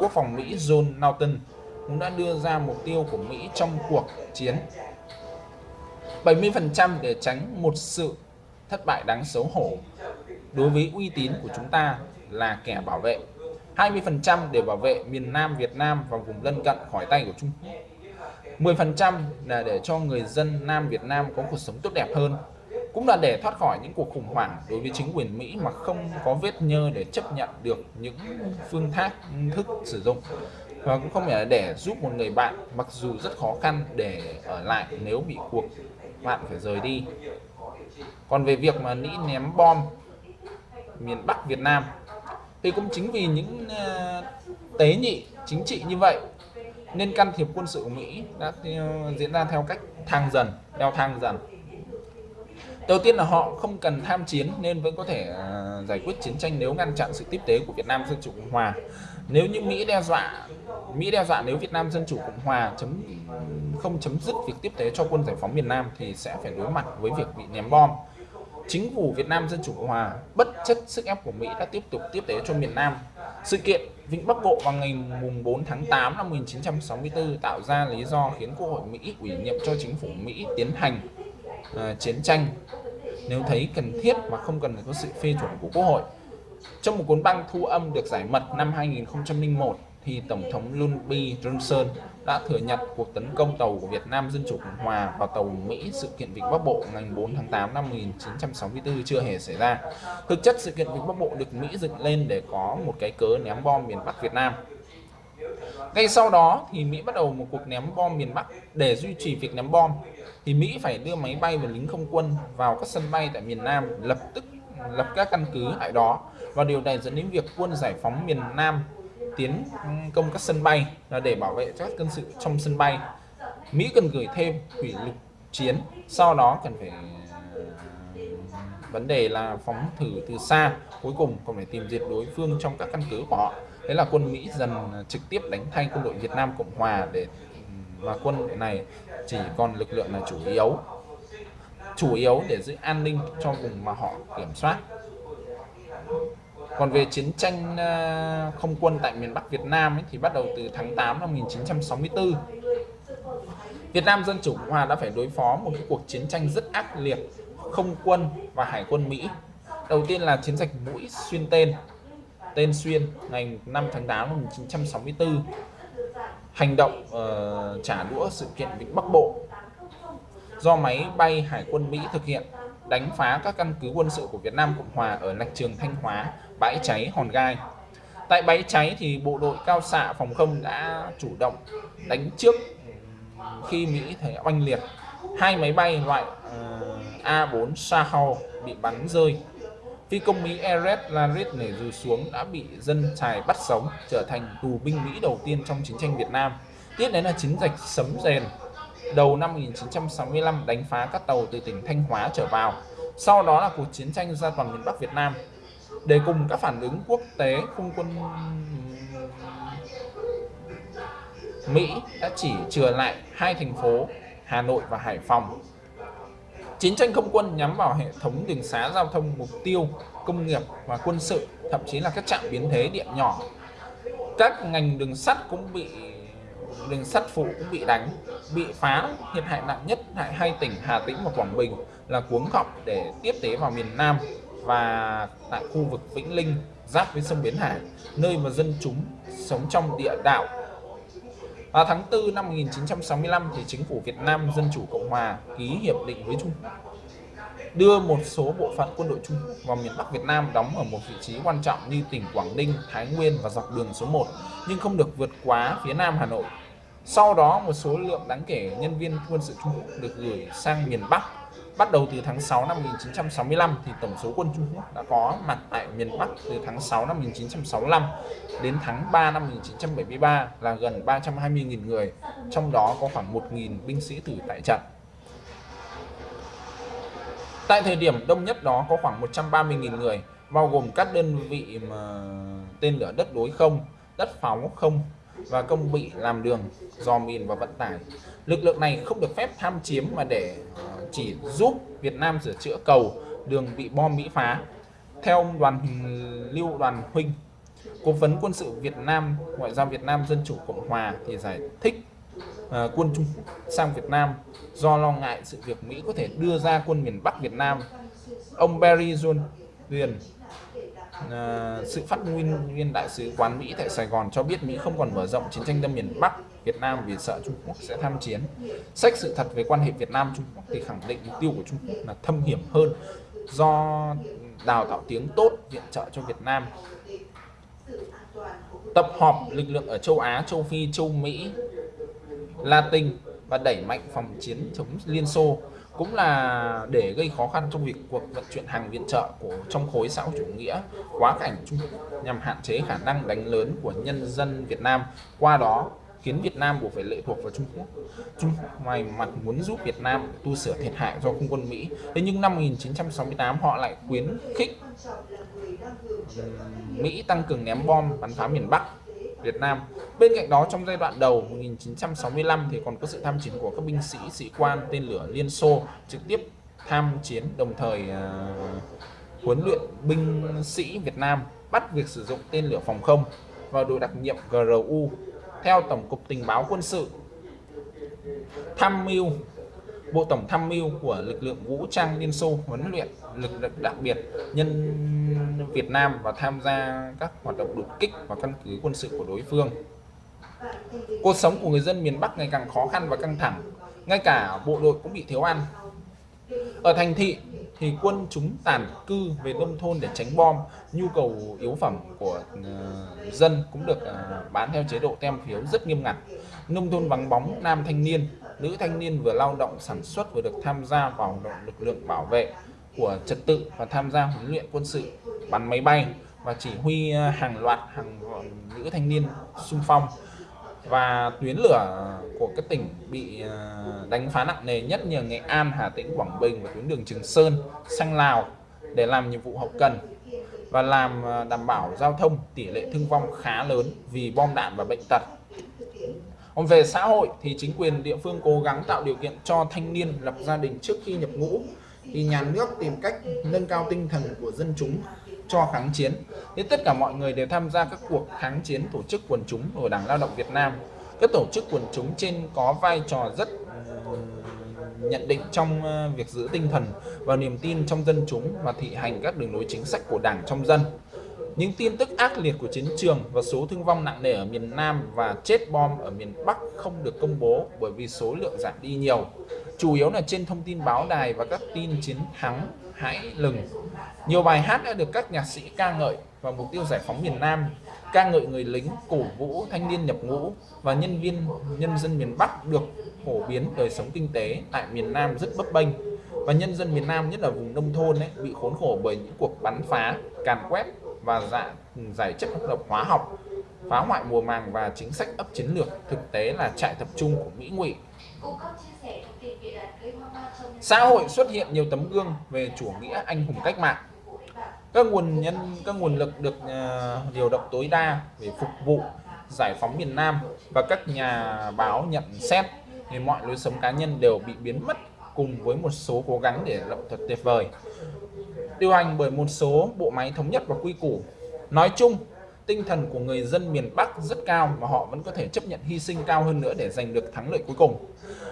Quốc phòng Mỹ John Naughton cũng đã đưa ra mục tiêu của Mỹ trong cuộc chiến 70% để tránh một sự thất bại đáng xấu hổ đối với uy tín của chúng ta là kẻ bảo vệ. 20% để bảo vệ miền Nam Việt Nam và vùng lân cận khỏi tay của Trung Quốc. 10% là để cho người dân Nam Việt Nam có cuộc sống tốt đẹp hơn, cũng là để thoát khỏi những cuộc khủng hoảng đối với chính quyền Mỹ mà không có vết nhơ để chấp nhận được những phương thác, thức sử dụng. Và cũng không phải là để giúp một người bạn, mặc dù rất khó khăn, để ở lại nếu bị cuộc bạn phải rời đi. Còn về việc mà Mỹ ném bom miền Bắc Việt Nam, thì cũng chính vì những ờ, tế nhị, chính trị như vậy, nên can thiệp quân sự của Mỹ đã ờ, diễn ra theo cách thang dần leo thang dần. Đầu tiên là họ không cần tham chiến nên vẫn có thể ờ, giải quyết chiến tranh nếu ngăn chặn sự tiếp tế của Việt Nam Dân Chủ Cộng Hòa nếu như Mỹ đe dọa Mỹ đe dọa nếu Việt Nam Dân Chủ Cộng Hòa chấm không chấm dứt việc tiếp tế cho quân giải phóng miền Nam thì sẽ phải đối mặt với việc bị ném bom chính phủ Việt Nam Dân Chủ Cộng Hòa bất chấp sức ép của Mỹ đã tiếp tục tiếp tế cho miền Nam sự kiện Vịnh Bắc Bộ vào ngày mùng 4 tháng 8 năm 1964 tạo ra lý do khiến Quốc hội Mỹ ủy nhiệm cho chính phủ Mỹ tiến hành uh, chiến tranh nếu thấy cần thiết mà không cần phải có sự phê chuẩn của Quốc hội. Trong một cuốn băng thu âm được giải mật năm 2001 thì Tổng thống Lyndon Johnson đã thừa nhận cuộc tấn công tàu của Việt Nam Dân Chủ Cộng Hòa vào tàu Mỹ sự kiện Vịnh Bắc Bộ ngày 4 tháng 8 năm 1964 chưa hề xảy ra. Thực chất sự kiện Vịnh Bắc Bộ được Mỹ dựng lên để có một cái cớ ném bom miền Bắc Việt Nam. Ngay sau đó thì Mỹ bắt đầu một cuộc ném bom miền Bắc để duy trì việc ném bom thì Mỹ phải đưa máy bay và lính không quân vào các sân bay tại miền Nam lập tức, lập các căn cứ tại đó và điều này dẫn đến việc quân giải phóng miền Nam tiến công các sân bay là để bảo vệ các quân sự trong sân bay. Mỹ cần gửi thêm thủy lục chiến, sau đó cần phải ờ, vấn đề là phóng thử từ xa, cuối cùng còn phải tìm diệt đối phương trong các căn cứ của họ. Thế là quân Mỹ dần trực tiếp đánh thay quân đội Việt Nam Cộng Hòa để và quân này chỉ còn lực lượng là chủ yếu chủ yếu để giữ an ninh cho vùng mà họ kiểm soát còn về chiến tranh à, không quân tại miền Bắc Việt Nam ấy, thì bắt đầu từ tháng 8 năm 1964 Việt Nam Dân Chủ Cộng Hòa đã phải đối phó một cuộc chiến tranh rất ác liệt không quân và hải quân Mỹ. Đầu tiên là chiến dịch mũi xuyên tên tên xuyên ngày 5 tháng 8 năm 1964 hành động uh, trả đũa sự kiện Vịnh Bắc Bộ. Do máy bay Hải quân Mỹ thực hiện đánh phá các căn cứ quân sự của Việt Nam Cộng Hòa ở lạch trường Thanh Hóa, bãi cháy Hòn Gai. Tại bãi cháy thì bộ đội cao xạ phòng không đã chủ động đánh trước khi Mỹ thấy oanh liệt. Hai máy bay loại ờ, A4 Shahal bị bắn rơi. Phi công Mỹ Eret Larit nảy dù xuống đã bị dân trài bắt sống, trở thành tù binh Mỹ đầu tiên trong chiến tranh Việt Nam. Tiếp đến là chiến dịch Sấm Rèn đầu năm 1965 đánh phá các tàu từ tỉnh Thanh Hóa trở vào. Sau đó là cuộc chiến tranh ra toàn miền Bắc Việt Nam. Để cùng các phản ứng quốc tế, không quân Mỹ đã chỉ chừa lại hai thành phố Hà Nội và Hải Phòng. Chiến tranh không quân nhắm vào hệ thống đường xá giao thông mục tiêu, công nghiệp và quân sự, thậm chí là các trạm biến thế điện nhỏ. Các ngành đường sắt cũng bị đường sắt phụ cũng bị đánh bị phá thiệt hại nặng nhất tại hai tỉnh Hà Tĩnh và Quảng Bình là cuống họng để tiếp tế vào miền Nam và tại khu vực Vĩnh Linh giáp với sông Bến Hải nơi mà dân chúng sống trong địa đạo vào tháng 4 năm 1965 thì chính phủ Việt Nam Dân Chủ Cộng Hòa ký hiệp định với Trung đưa một số bộ phận quân đội Trung vào miền Bắc Việt Nam đóng ở một vị trí quan trọng như tỉnh Quảng Ninh, Thái Nguyên và dọc đường số 1 nhưng không được vượt quá phía Nam Hà Nội sau đó một số lượng đáng kể nhân viên quân sự Trung Quốc được gửi sang miền Bắc. Bắt đầu từ tháng 6 năm 1965 thì tổng số quân Trung Quốc đã có mặt tại miền Bắc từ tháng 6 năm 1965 đến tháng 3 năm 1973 là gần 320.000 người, trong đó có khoảng 1.000 binh sĩ tử tại trận. Tại thời điểm đông nhất đó có khoảng 130.000 người, bao gồm các đơn vị mà tên lửa đất đối không, đất pháo không, và công bị làm đường, dò mìn và vận tải. Lực lượng này không được phép tham chiếm mà để ờ, chỉ giúp Việt Nam sửa chữa cầu, đường bị bom Mỹ phá. Theo ông đoàn Lưu Đoàn Huynh, Cố vấn quân sự Việt Nam, Ngoại giao Việt Nam Dân Chủ Cộng Hòa thì giải thích uh, quân Trung sang Việt Nam do lo ngại sự việc Mỹ có thể đưa ra quân miền Bắc Việt Nam. Ông Barry John Huyền uh, ờ, sự phát nguyên viên đại sứ quán Mỹ tại Sài Gòn cho biết Mỹ không còn mở rộng chiến tranh đâm miền Bắc Việt Nam vì sợ Trung Quốc sẽ tham chiến. Sách sự thật về quan hệ Việt Nam Trung Quốc thì khẳng định mục tiêu của Trung Quốc là thâm hiểm hơn do đào tạo tiếng tốt viện trợ cho Việt Nam. Tập họp lực lượng ở châu Á, châu Phi, châu Mỹ, Latin và đẩy mạnh phòng chiến chống Liên Xô cũng là để gây khó khăn trong việc cuộc vận chuyển hàng viện trợ của trong khối xã hội chủ nghĩa quá cảnh Trung Quốc nhằm hạn chế khả năng đánh lớn của nhân dân Việt Nam qua đó khiến Việt Nam buộc phải lệ thuộc vào Trung Quốc. Trung ngoài mặt muốn giúp Việt Nam tu sửa thiệt hại do không quân Mỹ. Thế nhưng năm 1968 họ lại khuyến khích Mỹ tăng cường ném bom bắn phá miền Bắc Việt Nam. Bên cạnh đó trong giai đoạn đầu 1965 thì còn có sự tham chiến của các binh sĩ, sĩ quan tên lửa Liên Xô trực tiếp tham chiến đồng thời uh, huấn luyện binh sĩ Việt Nam bắt việc sử dụng tên lửa phòng không và đội đặc nhiệm GRU theo Tổng cục Tình báo Quân sự tham mưu Bộ Tổng tham mưu của lực lượng vũ trang Liên Xô huấn luyện lực lượng đặc biệt nhân Việt Nam và tham gia các hoạt động đột kích và căn cứ quân sự của đối phương. Cuộc sống của người dân miền Bắc ngày càng khó khăn và căng thẳng, ngay cả bộ đội cũng bị thiếu ăn. Ở thành thị thì quân chúng tản cư về nông thôn để tránh bom, nhu cầu yếu phẩm của uh, dân cũng được uh, bán theo chế độ tem phiếu rất nghiêm ngặt. Nông thôn vắng bóng nam thanh niên, nữ thanh niên vừa lao động sản xuất vừa được tham gia vào lực lượng bảo vệ của trật tự và tham gia huấn luyện quân sự bắn máy bay và chỉ huy ờ, hàng loạt hàng nữ thanh niên xung phong và tuyến lửa của các tỉnh bị à, đánh phá nặng nề nhất như Nghệ An, Hà Tĩnh, Quảng Bình và tuyến đường Trường Sơn sang Lào để làm nhiệm vụ hậu cần và làm à, đảm bảo giao thông tỷ lệ thương vong khá lớn vì bom đạn và bệnh tật. Còn về xã hội thì chính quyền địa phương cố gắng tạo điều kiện cho thanh niên lập gia đình trước khi nhập ngũ thì nhà nước tìm cách nâng cao tinh thần của dân chúng cho kháng chiến. Thế tất cả mọi người đều tham gia các cuộc kháng chiến tổ chức quần chúng của Đảng Lao động Việt Nam. Các tổ chức quần chúng trên có vai trò rất nhận định trong việc giữ tinh thần và niềm tin trong dân chúng và thị hành các đường lối chính sách của Đảng trong dân. Những tin tức ác liệt của chiến trường và số thương vong nặng nề ở miền Nam và chết bom ở miền Bắc không được công bố bởi vì số lượng giảm đi nhiều. Chủ yếu là trên thông tin báo đài và các tin chiến thắng hãi lừng. Nhiều bài hát đã được các nhạc sĩ ca ngợi và mục tiêu giải phóng miền Nam, ca ngợi người lính, cổ vũ thanh niên nhập ngũ và nhân viên nhân dân miền Bắc được phổ biến đời sống kinh tế tại miền Nam rất bấp bênh và nhân dân miền Nam nhất là vùng nông thôn ấy, bị khốn khổ bởi những cuộc bắn phá, càn quét và dạ, giải chất độc hóa học phá hoại mùa màng và chính sách ấp chiến lược thực tế là trại tập trung của Mỹ ngụy xã hội xuất hiện nhiều tấm gương về chủ nghĩa anh hùng cách mạng. Các nguồn nhân các nguồn lực được uh, điều động tối đa để phục vụ giải phóng miền Nam và các nhà báo nhận xét thì mọi lối sống cá nhân đều bị biến mất cùng với một số cố gắng để lộng thuật tuyệt vời. Điều hành bởi một số bộ máy thống nhất và quy củ. Nói chung tinh thần của người dân miền Bắc rất cao và họ vẫn có thể chấp nhận hy sinh cao hơn nữa để giành được thắng lợi cuối cùng.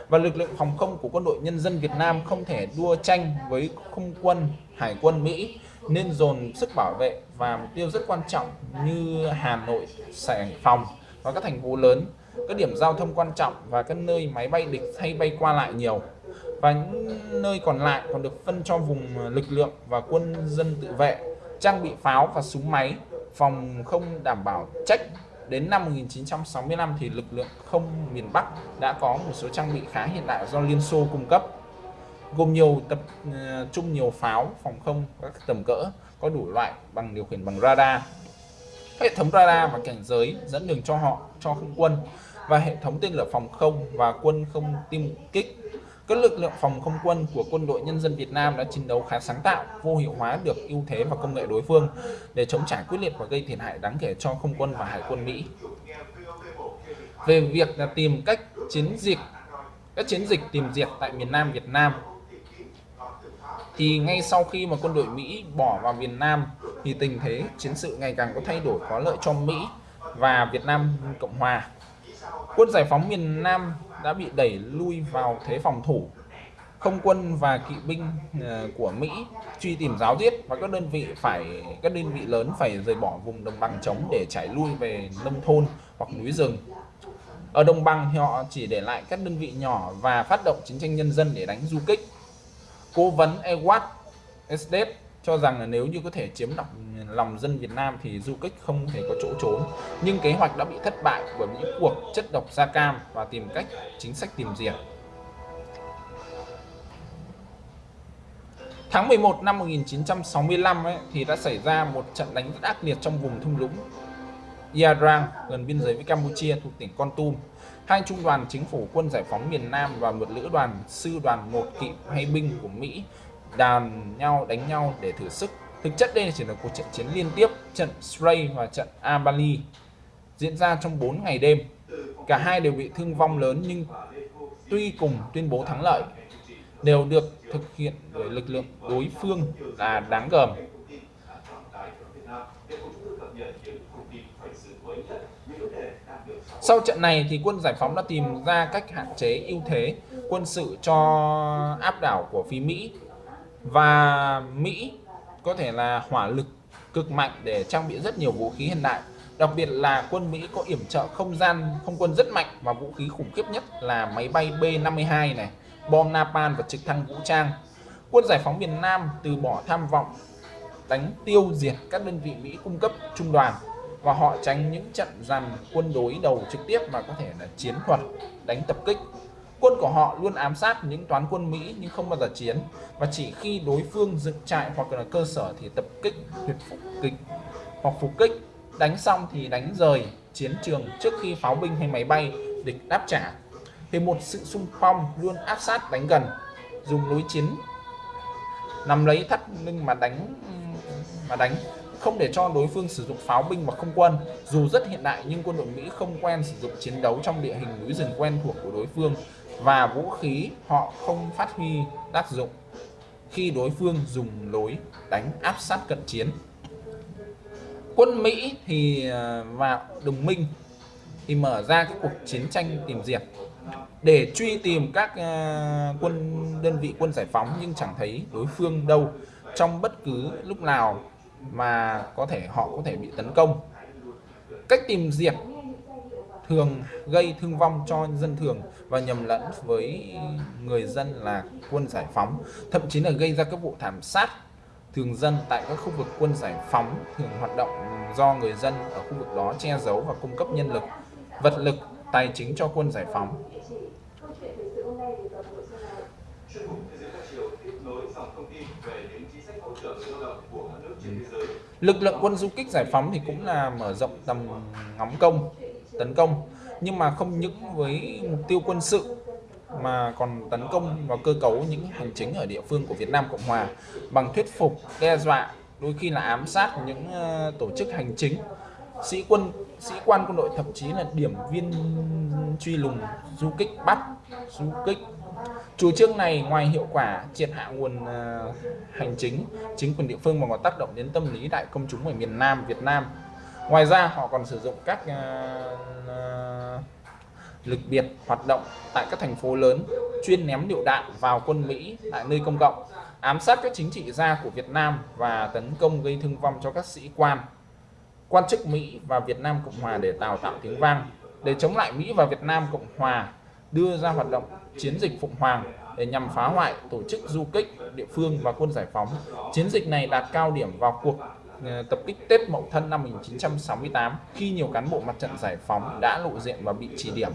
Và lực lượng phòng không của quân đội nhân dân Việt Nam không thể đua tranh với không quân hải quân Mỹ nên dồn sức bảo vệ và mục tiêu rất quan trọng như Hà Nội, Sài Phòng và các thành phố lớn. Các điểm giao thông quan trọng và các nơi máy bay địch hay bay qua lại nhiều. Và những nơi còn lại còn được phân cho vùng lực lượng và quân dân tự vệ trang bị pháo và súng máy phòng không đảm bảo trách. Đến năm 1965 thì lực lượng không miền Bắc đã có một số trang bị khá hiện đại do Liên Xô cung cấp, gồm nhiều tập ờ, trung nhiều pháo, phòng không, các tầm cỡ, có đủ loại bằng điều khiển bằng radar. Hệ thống radar và cảnh giới dẫn đường cho họ, cho không quân và hệ thống tên lửa phòng không và quân không tiêm kích các lực lượng phòng không quân của quân đội nhân dân Việt Nam đã chiến đấu khá sáng tạo, vô hiệu hóa được ưu thế và công nghệ đối phương để chống trả quyết liệt và gây thiệt hại đáng kể cho không quân và hải quân Mỹ. Về việc là tìm cách chiến dịch các chiến dịch tìm diệt tại miền Nam Việt Nam thì ngay sau khi mà quân đội Mỹ bỏ vào miền Nam thì tình thế chiến sự ngày càng có thay đổi có lợi cho Mỹ và Việt Nam Cộng Hòa. Quân giải phóng miền Nam đã bị đẩy lui vào thế phòng thủ. Không quân và kỵ binh ờ, của Mỹ truy tìm giáo giết và các đơn vị phải, các đơn vị lớn phải rời bỏ vùng đồng bằng trống để trải lui về nông thôn hoặc núi rừng. Ở đồng bằng thì họ chỉ để lại các đơn vị nhỏ và phát động chiến tranh nhân dân để đánh du kích. Cố vấn Ewart Estes cho rằng là nếu như có thể chiếm đọc lòng dân Việt Nam thì du kích không thể có chỗ trốn nhưng kế hoạch đã bị thất bại bởi những cuộc chất độc da cam và tìm cách chính sách tìm diệt Tháng 11 năm 1965 ấy, thì đã xảy ra một trận đánh rất ác liệt trong vùng thung lũng Iadrang gần biên giới với Campuchia thuộc tỉnh Con Tum. Hai trung đoàn chính phủ quân giải phóng miền Nam và một lữ đoàn sư đoàn một kỵ hay binh của Mỹ đàn nhau đánh nhau để thử sức. Thực chất đây chỉ là cuộc trận chiến liên tiếp, trận Stray và trận Abali diễn ra trong 4 ngày đêm. Cả hai đều bị thương vong lớn nhưng tuy cùng tuyên bố thắng lợi đều được thực hiện bởi lực lượng đối phương là đáng gờm. Sau trận này thì quân giải phóng đã tìm ra cách hạn chế ưu thế quân sự cho áp đảo của phía Mỹ và Mỹ có thể là hỏa lực cực mạnh để trang bị rất nhiều vũ khí hiện đại. Đặc biệt là quân Mỹ có yểm trợ không gian, không quân rất mạnh và vũ khí khủng khiếp nhất là máy bay B-52 này, bom napalm và trực thăng vũ trang. Quân giải phóng miền Nam từ bỏ tham vọng, đánh tiêu diệt các đơn vị Mỹ cung cấp trung đoàn. Và họ tránh những trận dàn quân đối đầu trực tiếp mà có thể là chiến thuật đánh tập kích quân của họ luôn ám sát những toán quân Mỹ nhưng không bao giờ chiến. Và chỉ khi đối phương dựng trại hoặc là cơ sở thì tập kích tuyệt phục kích hoặc phục kích. Đánh xong thì đánh rời chiến trường trước khi pháo binh hay máy bay địch đáp trả. Thì một sự xung phong luôn áp sát đánh gần, dùng lối chiến. Nằm lấy thắt lưng mà đánh mà đánh, không để cho đối phương sử dụng pháo binh và không quân. Dù rất hiện đại nhưng quân đội Mỹ không quen sử dụng chiến đấu trong địa hình núi rừng quen thuộc của đối phương và vũ khí họ không phát huy tác dụng khi đối phương dùng lối đánh áp sát cận chiến. Quân Mỹ thì à, và đồng minh thì mở ra cái cuộc chiến tranh tìm diệt. Để truy tìm các à, quân, đơn vị quân giải phóng nhưng chẳng thấy đối phương đâu trong bất cứ lúc nào mà có thể họ có thể bị tấn công. Cách tìm diệt thường gây thương vong cho dân thường và nhầm lẫn với người dân là quân giải phóng, thậm chí là gây ra các vụ thảm sát thường dân tại các khu vực quân giải phóng, thường hoạt động do người dân ở khu vực đó che giấu và cung cấp nhân lực, vật lực, tài chính cho quân giải phóng. Lực lượng quân du kích giải phóng thì cũng là mở rộng tầm ngắm công, tấn công nhưng mà không những với mục tiêu quân sự mà còn tấn công vào cơ cấu những hành chính ở địa phương của Việt Nam Cộng Hòa bằng thuyết phục, đe dọa, đôi khi là ám sát những ờ, tổ chức hành chính. Sĩ quân sĩ quan quân đội thậm chí là điểm viên truy lùng du kích bắt du kích. Chủ trương này ngoài hiệu quả triệt hạ nguồn uh, hành chính chính quyền địa phương mà còn tác động đến tâm lý đại công chúng ở miền Nam Việt Nam ngoài ra họ còn sử dụng các uh, uh, lực biệt hoạt động tại các thành phố lớn chuyên ném lựu đạn vào quân Mỹ tại nơi công cộng ám sát các chính trị gia của Việt Nam và tấn công gây thương vong cho các sĩ quan quan chức Mỹ và Việt Nam Cộng Hòa để tạo tạo tiếng vang để chống lại Mỹ và Việt Nam Cộng Hòa đưa ra hoạt động chiến dịch Phụng Hoàng để nhằm phá hoại tổ chức du kích địa phương và quân giải phóng. Chiến dịch này đạt cao điểm vào cuộc Ờ, tập kích Tết Mậu Thân năm 1968 khi nhiều cán bộ mặt trận giải phóng đã lộ diện và bị chỉ điểm.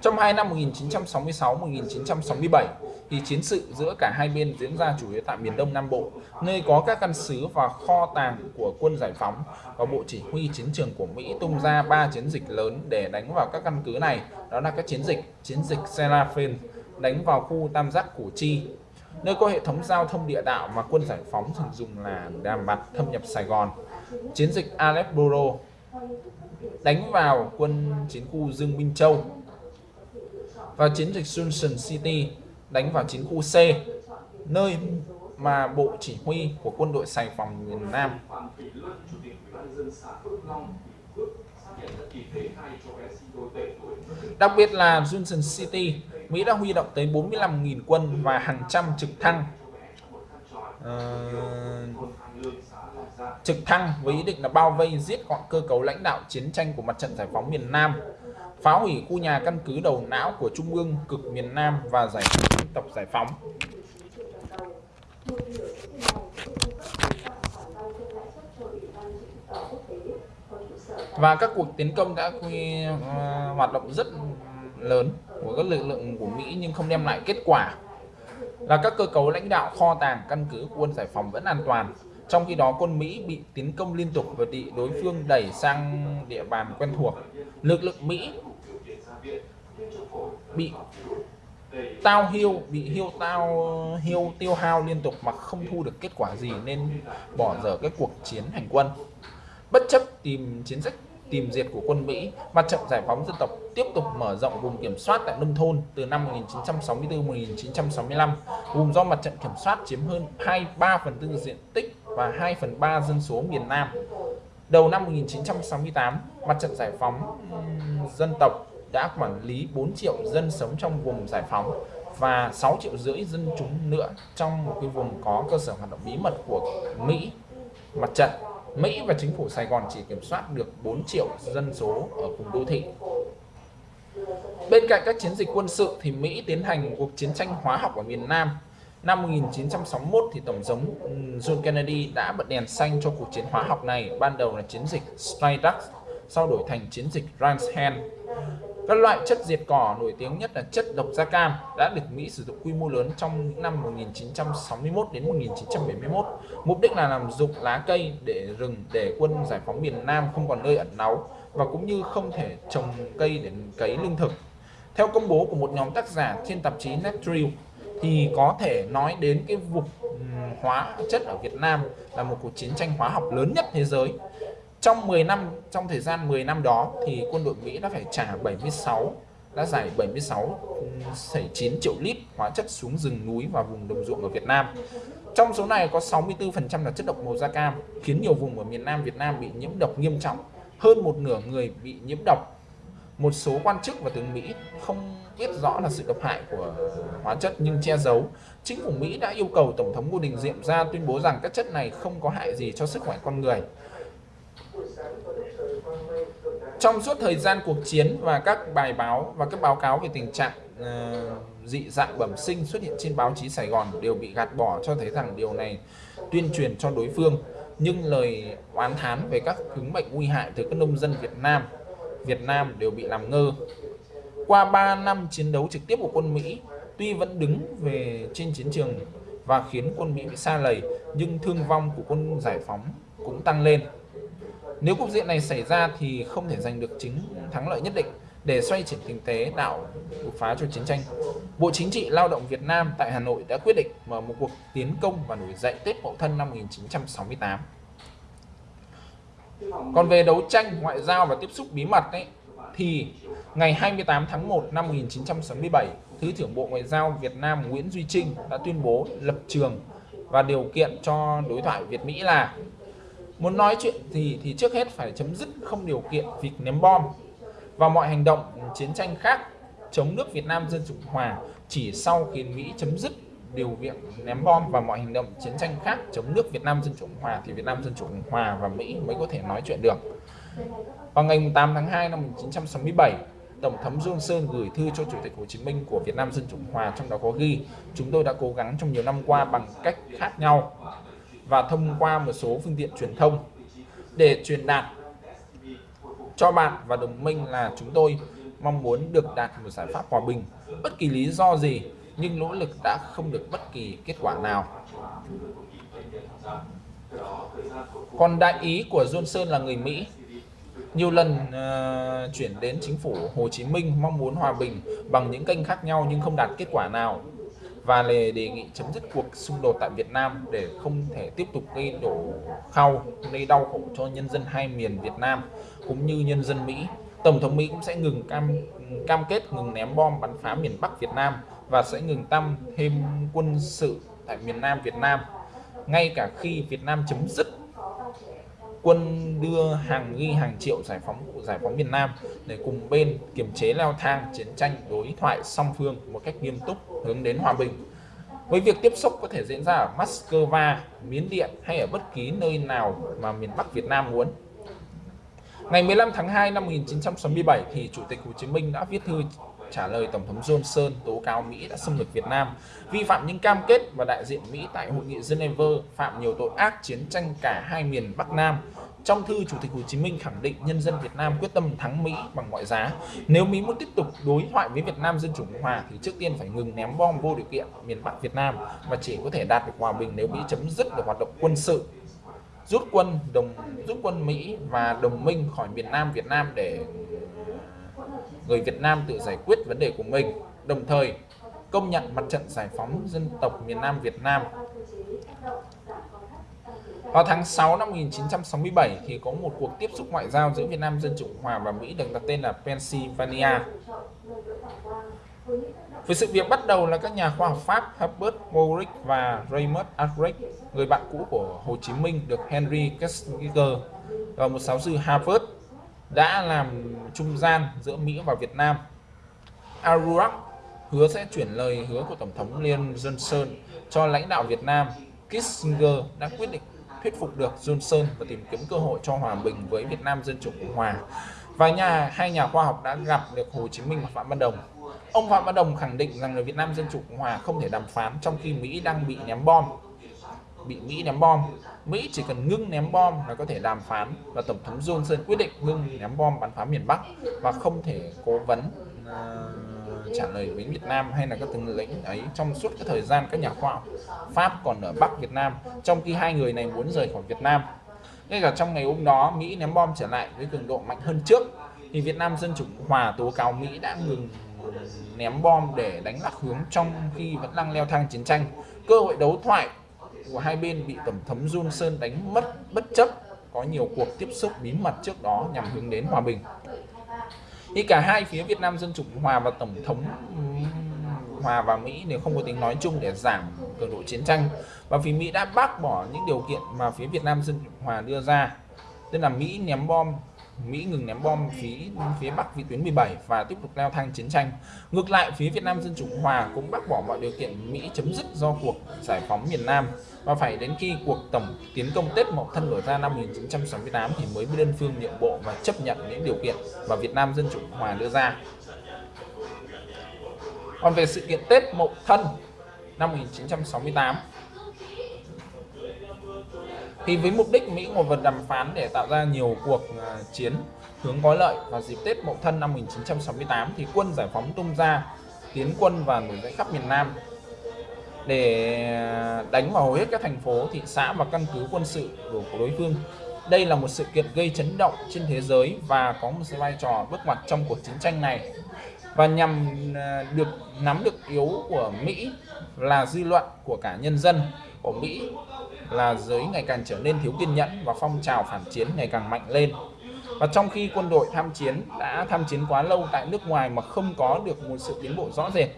Trong hai năm 1966-1967 thì chiến sự giữa cả hai bên diễn ra chủ yếu tại miền Đông Nam Bộ, nơi có các căn cứ và kho tàng của quân giải phóng và bộ chỉ huy chiến trường của Mỹ tung ra ba chiến dịch lớn để đánh vào các căn cứ này. Đó là các chiến dịch chiến dịch Seraphin đánh vào khu tam giác Củ Chi, nơi có hệ thống giao thông địa đạo mà quân giải phóng thường dùng là đàm bạt thâm nhập Sài Gòn. Chiến dịch Aleppo đánh vào quân chiến khu Dương Minh Châu và chiến dịch Junction City đánh vào chiến khu C nơi mà bộ chỉ huy của quân đội Sài Phòng miền Nam Đặc biệt là Junction City, Mỹ đã huy động tới 45.000 quân và hàng trăm trực thăng uh, trực thăng với ý định là bao vây giết gọn cơ cấu lãnh đạo chiến tranh của mặt trận giải phóng miền Nam phá hủy khu nhà căn cứ đầu não của Trung ương cực miền Nam và giải phóng dân tộc giải phóng. Và các cuộc tiến công đã quy, uh, hoạt động rất lớn của các lực lượng của Mỹ nhưng không đem lại kết quả. Là các cơ cấu lãnh đạo kho tàng căn cứ quân giải phóng vẫn an toàn. Trong khi đó, quân Mỹ bị tiến công liên tục và bị đối phương đẩy sang địa bàn quen thuộc. Lực lượng Mỹ bị tao hiêu bị hiêu tao hiêu tiêu hao liên tục mà không thu được kết quả gì nên bỏ dở cái cuộc chiến hành quân. Bất chấp tìm chiến sách tìm diệt của quân Mỹ, mặt trận giải phóng dân tộc tiếp tục mở rộng vùng kiểm soát tại nông thôn từ năm 1964-1965. Vùng do mặt trận kiểm soát chiếm hơn 23 phần tư diện tích và 2 phần 3 dân số miền Nam. Đầu năm 1968, mặt trận giải phóng dân tộc đã quản lý 4 triệu dân sống trong vùng giải phóng và 6 triệu rưỡi dân chúng nữa trong một cái vùng có cơ sở hoạt động bí mật của Mỹ mặt trận Mỹ và chính phủ Sài Gòn chỉ kiểm soát được 4 triệu dân số ở vùng đô thị. Bên cạnh các chiến dịch quân sự thì Mỹ tiến hành cuộc chiến tranh hóa học ở miền Nam. Năm 1961 thì Tổng thống John Kennedy đã bật đèn xanh cho cuộc chiến hóa học này. Ban đầu là chiến dịch Stray sau đổi thành chiến dịch Rance Hand. Các loại chất diệt cỏ nổi tiếng nhất là chất độc da cam đã được Mỹ sử dụng quy mô lớn trong những năm 1961 đến 1971. Mục đích là làm dụng lá cây để rừng để quân giải phóng miền Nam không còn nơi ẩn náu và cũng như không thể trồng cây để cấy lương thực. Theo công bố của một nhóm tác giả trên tạp chí Nature thì có thể nói đến cái vụ hóa chất ở Việt Nam là một cuộc chiến tranh hóa học lớn nhất thế giới trong 10 năm trong thời gian 10 năm đó thì quân đội Mỹ đã phải trả 76 đã giải 76,9 triệu lít hóa chất xuống rừng núi và vùng đồng ruộng ở Việt Nam. Trong số này có 64% là chất độc màu da cam, khiến nhiều vùng ở miền Nam Việt Nam bị nhiễm độc nghiêm trọng. Hơn một nửa người bị nhiễm độc. Một số quan chức và tướng Mỹ không biết rõ là sự độc hại của hóa chất nhưng che giấu. Chính phủ Mỹ đã yêu cầu Tổng thống Ngô Đình Diệm ra tuyên bố rằng các chất này không có hại gì cho sức khỏe con người. Trong suốt thời gian cuộc chiến và các bài báo và các báo cáo về tình trạng uh, dị dạng bẩm sinh xuất hiện trên báo chí Sài Gòn đều bị gạt bỏ cho thấy rằng điều này tuyên truyền cho đối phương nhưng lời oán thán về các chứng bệnh nguy hại từ các nông dân Việt Nam Việt Nam đều bị làm ngơ. Qua 3 năm chiến đấu trực tiếp của quân Mỹ, tuy vẫn đứng về trên chiến trường và khiến quân Mỹ bị xa lầy, nhưng thương vong của quân giải phóng cũng tăng lên. Nếu cục diện này xảy ra thì không thể giành được chính thắng lợi nhất định để xoay chuyển kinh tế đảo đột phá cho chiến tranh. Bộ Chính trị Lao động Việt Nam tại Hà Nội đã quyết định mở một cuộc tiến công và nổi dậy Tết Mậu Thân năm 1968. Còn về đấu tranh ngoại giao và tiếp xúc bí mật ấy, thì ngày 28 tháng 1 năm 1967, Thứ trưởng Bộ Ngoại giao Việt Nam Nguyễn Duy Trinh đã tuyên bố lập trường và điều kiện cho đối thoại Việt Mỹ là Muốn nói chuyện gì thì trước hết phải chấm dứt không điều kiện việc ném bom và mọi hành động chiến tranh khác chống nước Việt Nam Dân Chủ Hòa chỉ sau khi Mỹ chấm dứt điều viện ném bom và mọi hành động chiến tranh khác chống nước Việt Nam Dân Chủ Hòa thì Việt Nam Dân Chủ Hòa và Mỹ mới có thể nói chuyện được. Vào ngày 8 tháng 2 năm 1967, Tổng thống Sơn gửi thư cho Chủ tịch Hồ Chí Minh của Việt Nam Dân Chủ Hòa trong đó có ghi chúng tôi đã cố gắng trong nhiều năm qua bằng cách khác nhau và thông qua một số phương tiện truyền thông để truyền đạt cho bạn và đồng minh là chúng tôi mong muốn được đạt một giải pháp hòa bình. Bất kỳ lý do gì nhưng nỗ lực đã không được bất kỳ kết quả nào. Còn đại ý của Johnson là người Mỹ. Nhiều lần uh, chuyển đến chính phủ Hồ Chí Minh mong muốn hòa bình bằng những kênh khác nhau nhưng không đạt kết quả nào và đề nghị chấm dứt cuộc xung đột tại Việt Nam để không thể tiếp tục gây đổ khao, gây đau khổ cho nhân dân hai miền Việt Nam cũng như nhân dân Mỹ. Tổng thống Mỹ cũng sẽ ngừng cam cam kết ngừng ném bom bắn phá miền Bắc Việt Nam và sẽ ngừng tăng thêm quân sự tại miền Nam Việt Nam ngay cả khi Việt Nam chấm dứt quân đưa hàng nghi hàng triệu giải phóng giải phóng miền Nam để cùng bên kiềm chế leo thang chiến tranh đối thoại song phương một cách nghiêm túc hướng đến hòa bình. Với việc tiếp xúc có thể diễn ra ở Moscow, Miến Điện hay ở bất kỳ nơi nào mà miền Bắc Việt Nam muốn. Ngày 15 tháng 2 năm 1967 thì Chủ tịch Hồ Chí Minh đã viết thư trả lời Tổng thống Johnson tố cáo Mỹ đã xâm lược Việt Nam, vi phạm những cam kết và đại diện Mỹ tại Hội nghị Geneva phạm nhiều tội ác chiến tranh cả hai miền Bắc Nam. Trong thư, Chủ tịch Hồ Chí Minh khẳng định nhân dân Việt Nam quyết tâm thắng Mỹ bằng mọi giá. Nếu Mỹ muốn tiếp tục đối thoại với Việt Nam Dân Chủ Cộng Hòa thì trước tiên phải ngừng ném bom vô điều kiện miền Bắc Việt Nam và chỉ có thể đạt được hòa bình nếu Mỹ chấm dứt được hoạt động quân sự rút quân đồng rút quân Mỹ và đồng minh khỏi miền Nam Việt Nam để người Việt Nam tự giải quyết vấn đề của mình đồng thời công nhận mặt trận giải phóng dân tộc miền Nam Việt Nam vào tháng 6 năm 1967 thì có một cuộc tiếp xúc ngoại giao giữa Việt Nam Dân Chủ Hòa và Mỹ được đặt tên là Pennsylvania. Với sự việc bắt đầu là các nhà khoa học Pháp Herbert Morick và Raymond Arkwright, người bạn cũ của Hồ Chí Minh được Henry Kissinger và một giáo sư Harvard đã làm trung gian giữa Mỹ và Việt Nam. Arurak hứa sẽ chuyển lời hứa của Tổng thống Lyndon Johnson cho lãnh đạo Việt Nam. Kissinger đã quyết định thuyết phục được Johnson và tìm kiếm cơ hội cho hòa bình với Việt Nam Dân Chủ Cộng Hòa. Và nhà, hai nhà khoa học đã gặp được Hồ Chí Minh và Phạm Văn Đồng. Ông Phạm Văn Đồng khẳng định rằng người Việt Nam Dân Chủ Cộng Hòa không thể đàm phán trong khi Mỹ đang bị ném bom. Bị Mỹ ném bom. Mỹ chỉ cần ngưng ném bom là có thể đàm phán và Tổng thống Johnson quyết định ngưng ném bom bắn phá miền Bắc và không thể cố vấn uh, trả lời với Việt Nam hay là các tướng lĩnh ấy trong suốt cái thời gian các nhà khoa học Pháp còn ở Bắc Việt Nam trong khi hai người này muốn rời khỏi Việt Nam ngay cả trong ngày hôm đó Mỹ ném bom trở lại với cường độ mạnh hơn trước thì Việt Nam Dân Chủ Hòa tố cáo Mỹ đã ngừng ném bom để đánh lạc hướng trong khi vẫn đang leo thang chiến tranh cơ hội đấu thoại của hai bên bị Tổng thống Johnson đánh mất bất chấp, có nhiều cuộc tiếp xúc bí mật trước đó nhằm hướng đến hòa bình. Thì cả hai phía Việt Nam Dân Chủ Hòa và Tổng thống Hòa và Mỹ đều không có tính nói chung để giảm cường độ chiến tranh, và vì Mỹ đã bác bỏ những điều kiện mà phía Việt Nam Dân Chủ Hòa đưa ra tức là Mỹ ném bom Mỹ ngừng ném bom phía phía Bắc vị tuyến 17 và tiếp tục leo thang chiến tranh. Ngược lại, phía Việt Nam Dân Chủ Hòa cũng bác bỏ mọi điều kiện Mỹ chấm dứt do cuộc giải phóng miền Nam và phải đến khi cuộc tổng tiến công Tết Mậu Thân nổ ra năm 1968 thì mới đơn phương nhượng bộ và chấp nhận những điều kiện mà Việt Nam Dân Chủ Hòa đưa ra. Còn về sự kiện Tết Mậu Thân năm 1968 thì với mục đích Mỹ ngồi vật đàm phán để tạo ra nhiều cuộc à, chiến hướng có lợi vào dịp Tết Mậu Thân năm 1968 thì quân giải phóng tung ra tiến quân và nổi dậy khắp miền Nam. Để à, đánh vào hầu hết các thành phố, thị xã và căn cứ quân sự của đối phương. Đây là một sự kiện gây chấn động trên thế giới và có một vai trò bước ngoặt trong cuộc chiến tranh này. Và nhằm à, được nắm được yếu của Mỹ là dư luận của cả nhân dân của Mỹ là giới ngày càng trở nên thiếu kiên nhẫn và phong trào phản chiến ngày càng mạnh lên. Và trong khi quân đội tham chiến đã tham chiến quá lâu tại nước ngoài mà không có được một sự tiến bộ rõ rệt,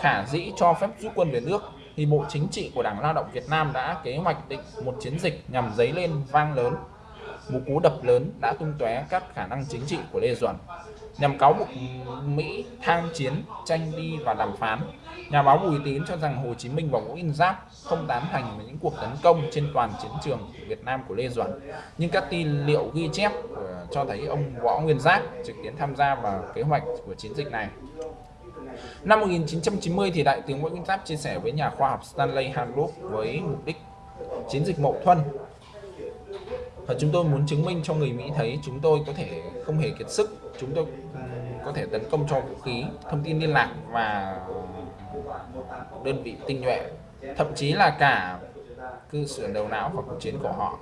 khả dĩ cho phép rút quân về nước, thì Bộ Chính trị của Đảng Lao động Việt Nam đã kế hoạch định một chiến dịch nhằm dấy lên vang lớn. Một cú đập lớn đã tung tóe các khả năng chính trị của Lê Duẩn nhằm cáo buộc Mỹ tham chiến, tranh đi và đàm phán. Nhà báo Bùi Tín cho rằng Hồ Chí Minh và Nguyễn Giáp không tán thành với những cuộc tấn công trên toàn chiến trường Việt Nam của Lê Duẩn. Nhưng các tin liệu ghi chép ờ, cho thấy ông Võ Nguyên Giáp trực tiếp tham gia vào kế hoạch của chiến dịch này. Năm 1990 thì Đại tướng Võ Nguyên Giáp chia sẻ với nhà khoa học Stanley Hanlop với mục đích chiến dịch Mậu Thuân và chúng tôi muốn chứng minh cho người Mỹ thấy chúng tôi có thể không hề kiệt sức, chúng tôi có thể tấn công cho vũ khí, thông tin liên lạc và đơn vị tinh nhuệ thậm chí là cả cư sở đầu não và cuộc chiến của họ.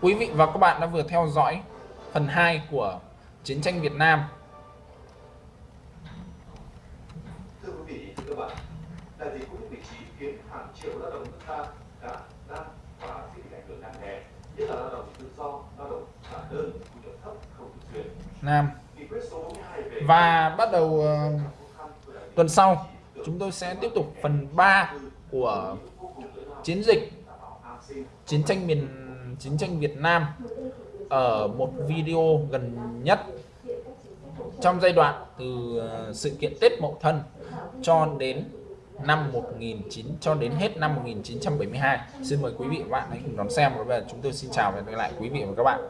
Quý vị và các bạn đã vừa theo dõi phần 2 của chiến tranh Việt Nam. Triệu lao động nước ta đã đang và sẽ bị ảnh hưởng nặng nề nhất là lao động tự do lao động trả đơn thu nhập thấp không thường xuyên Nam. Và bắt đầu uh, tuần sau chúng tôi sẽ tiếp tục phần 3 của chiến dịch chiến tranh miền chiến tranh Việt Nam ở một video gần nhất. Trong giai đoạn từ ờ, sự kiện Tết Mậu Thân cho đến năm 19 cho đến hết năm 1972 xin mời quý vị và các bạn hãy cùng đón xem. Và bây giờ chúng tôi xin chào và hẹn gặp lại quý vị và các bạn.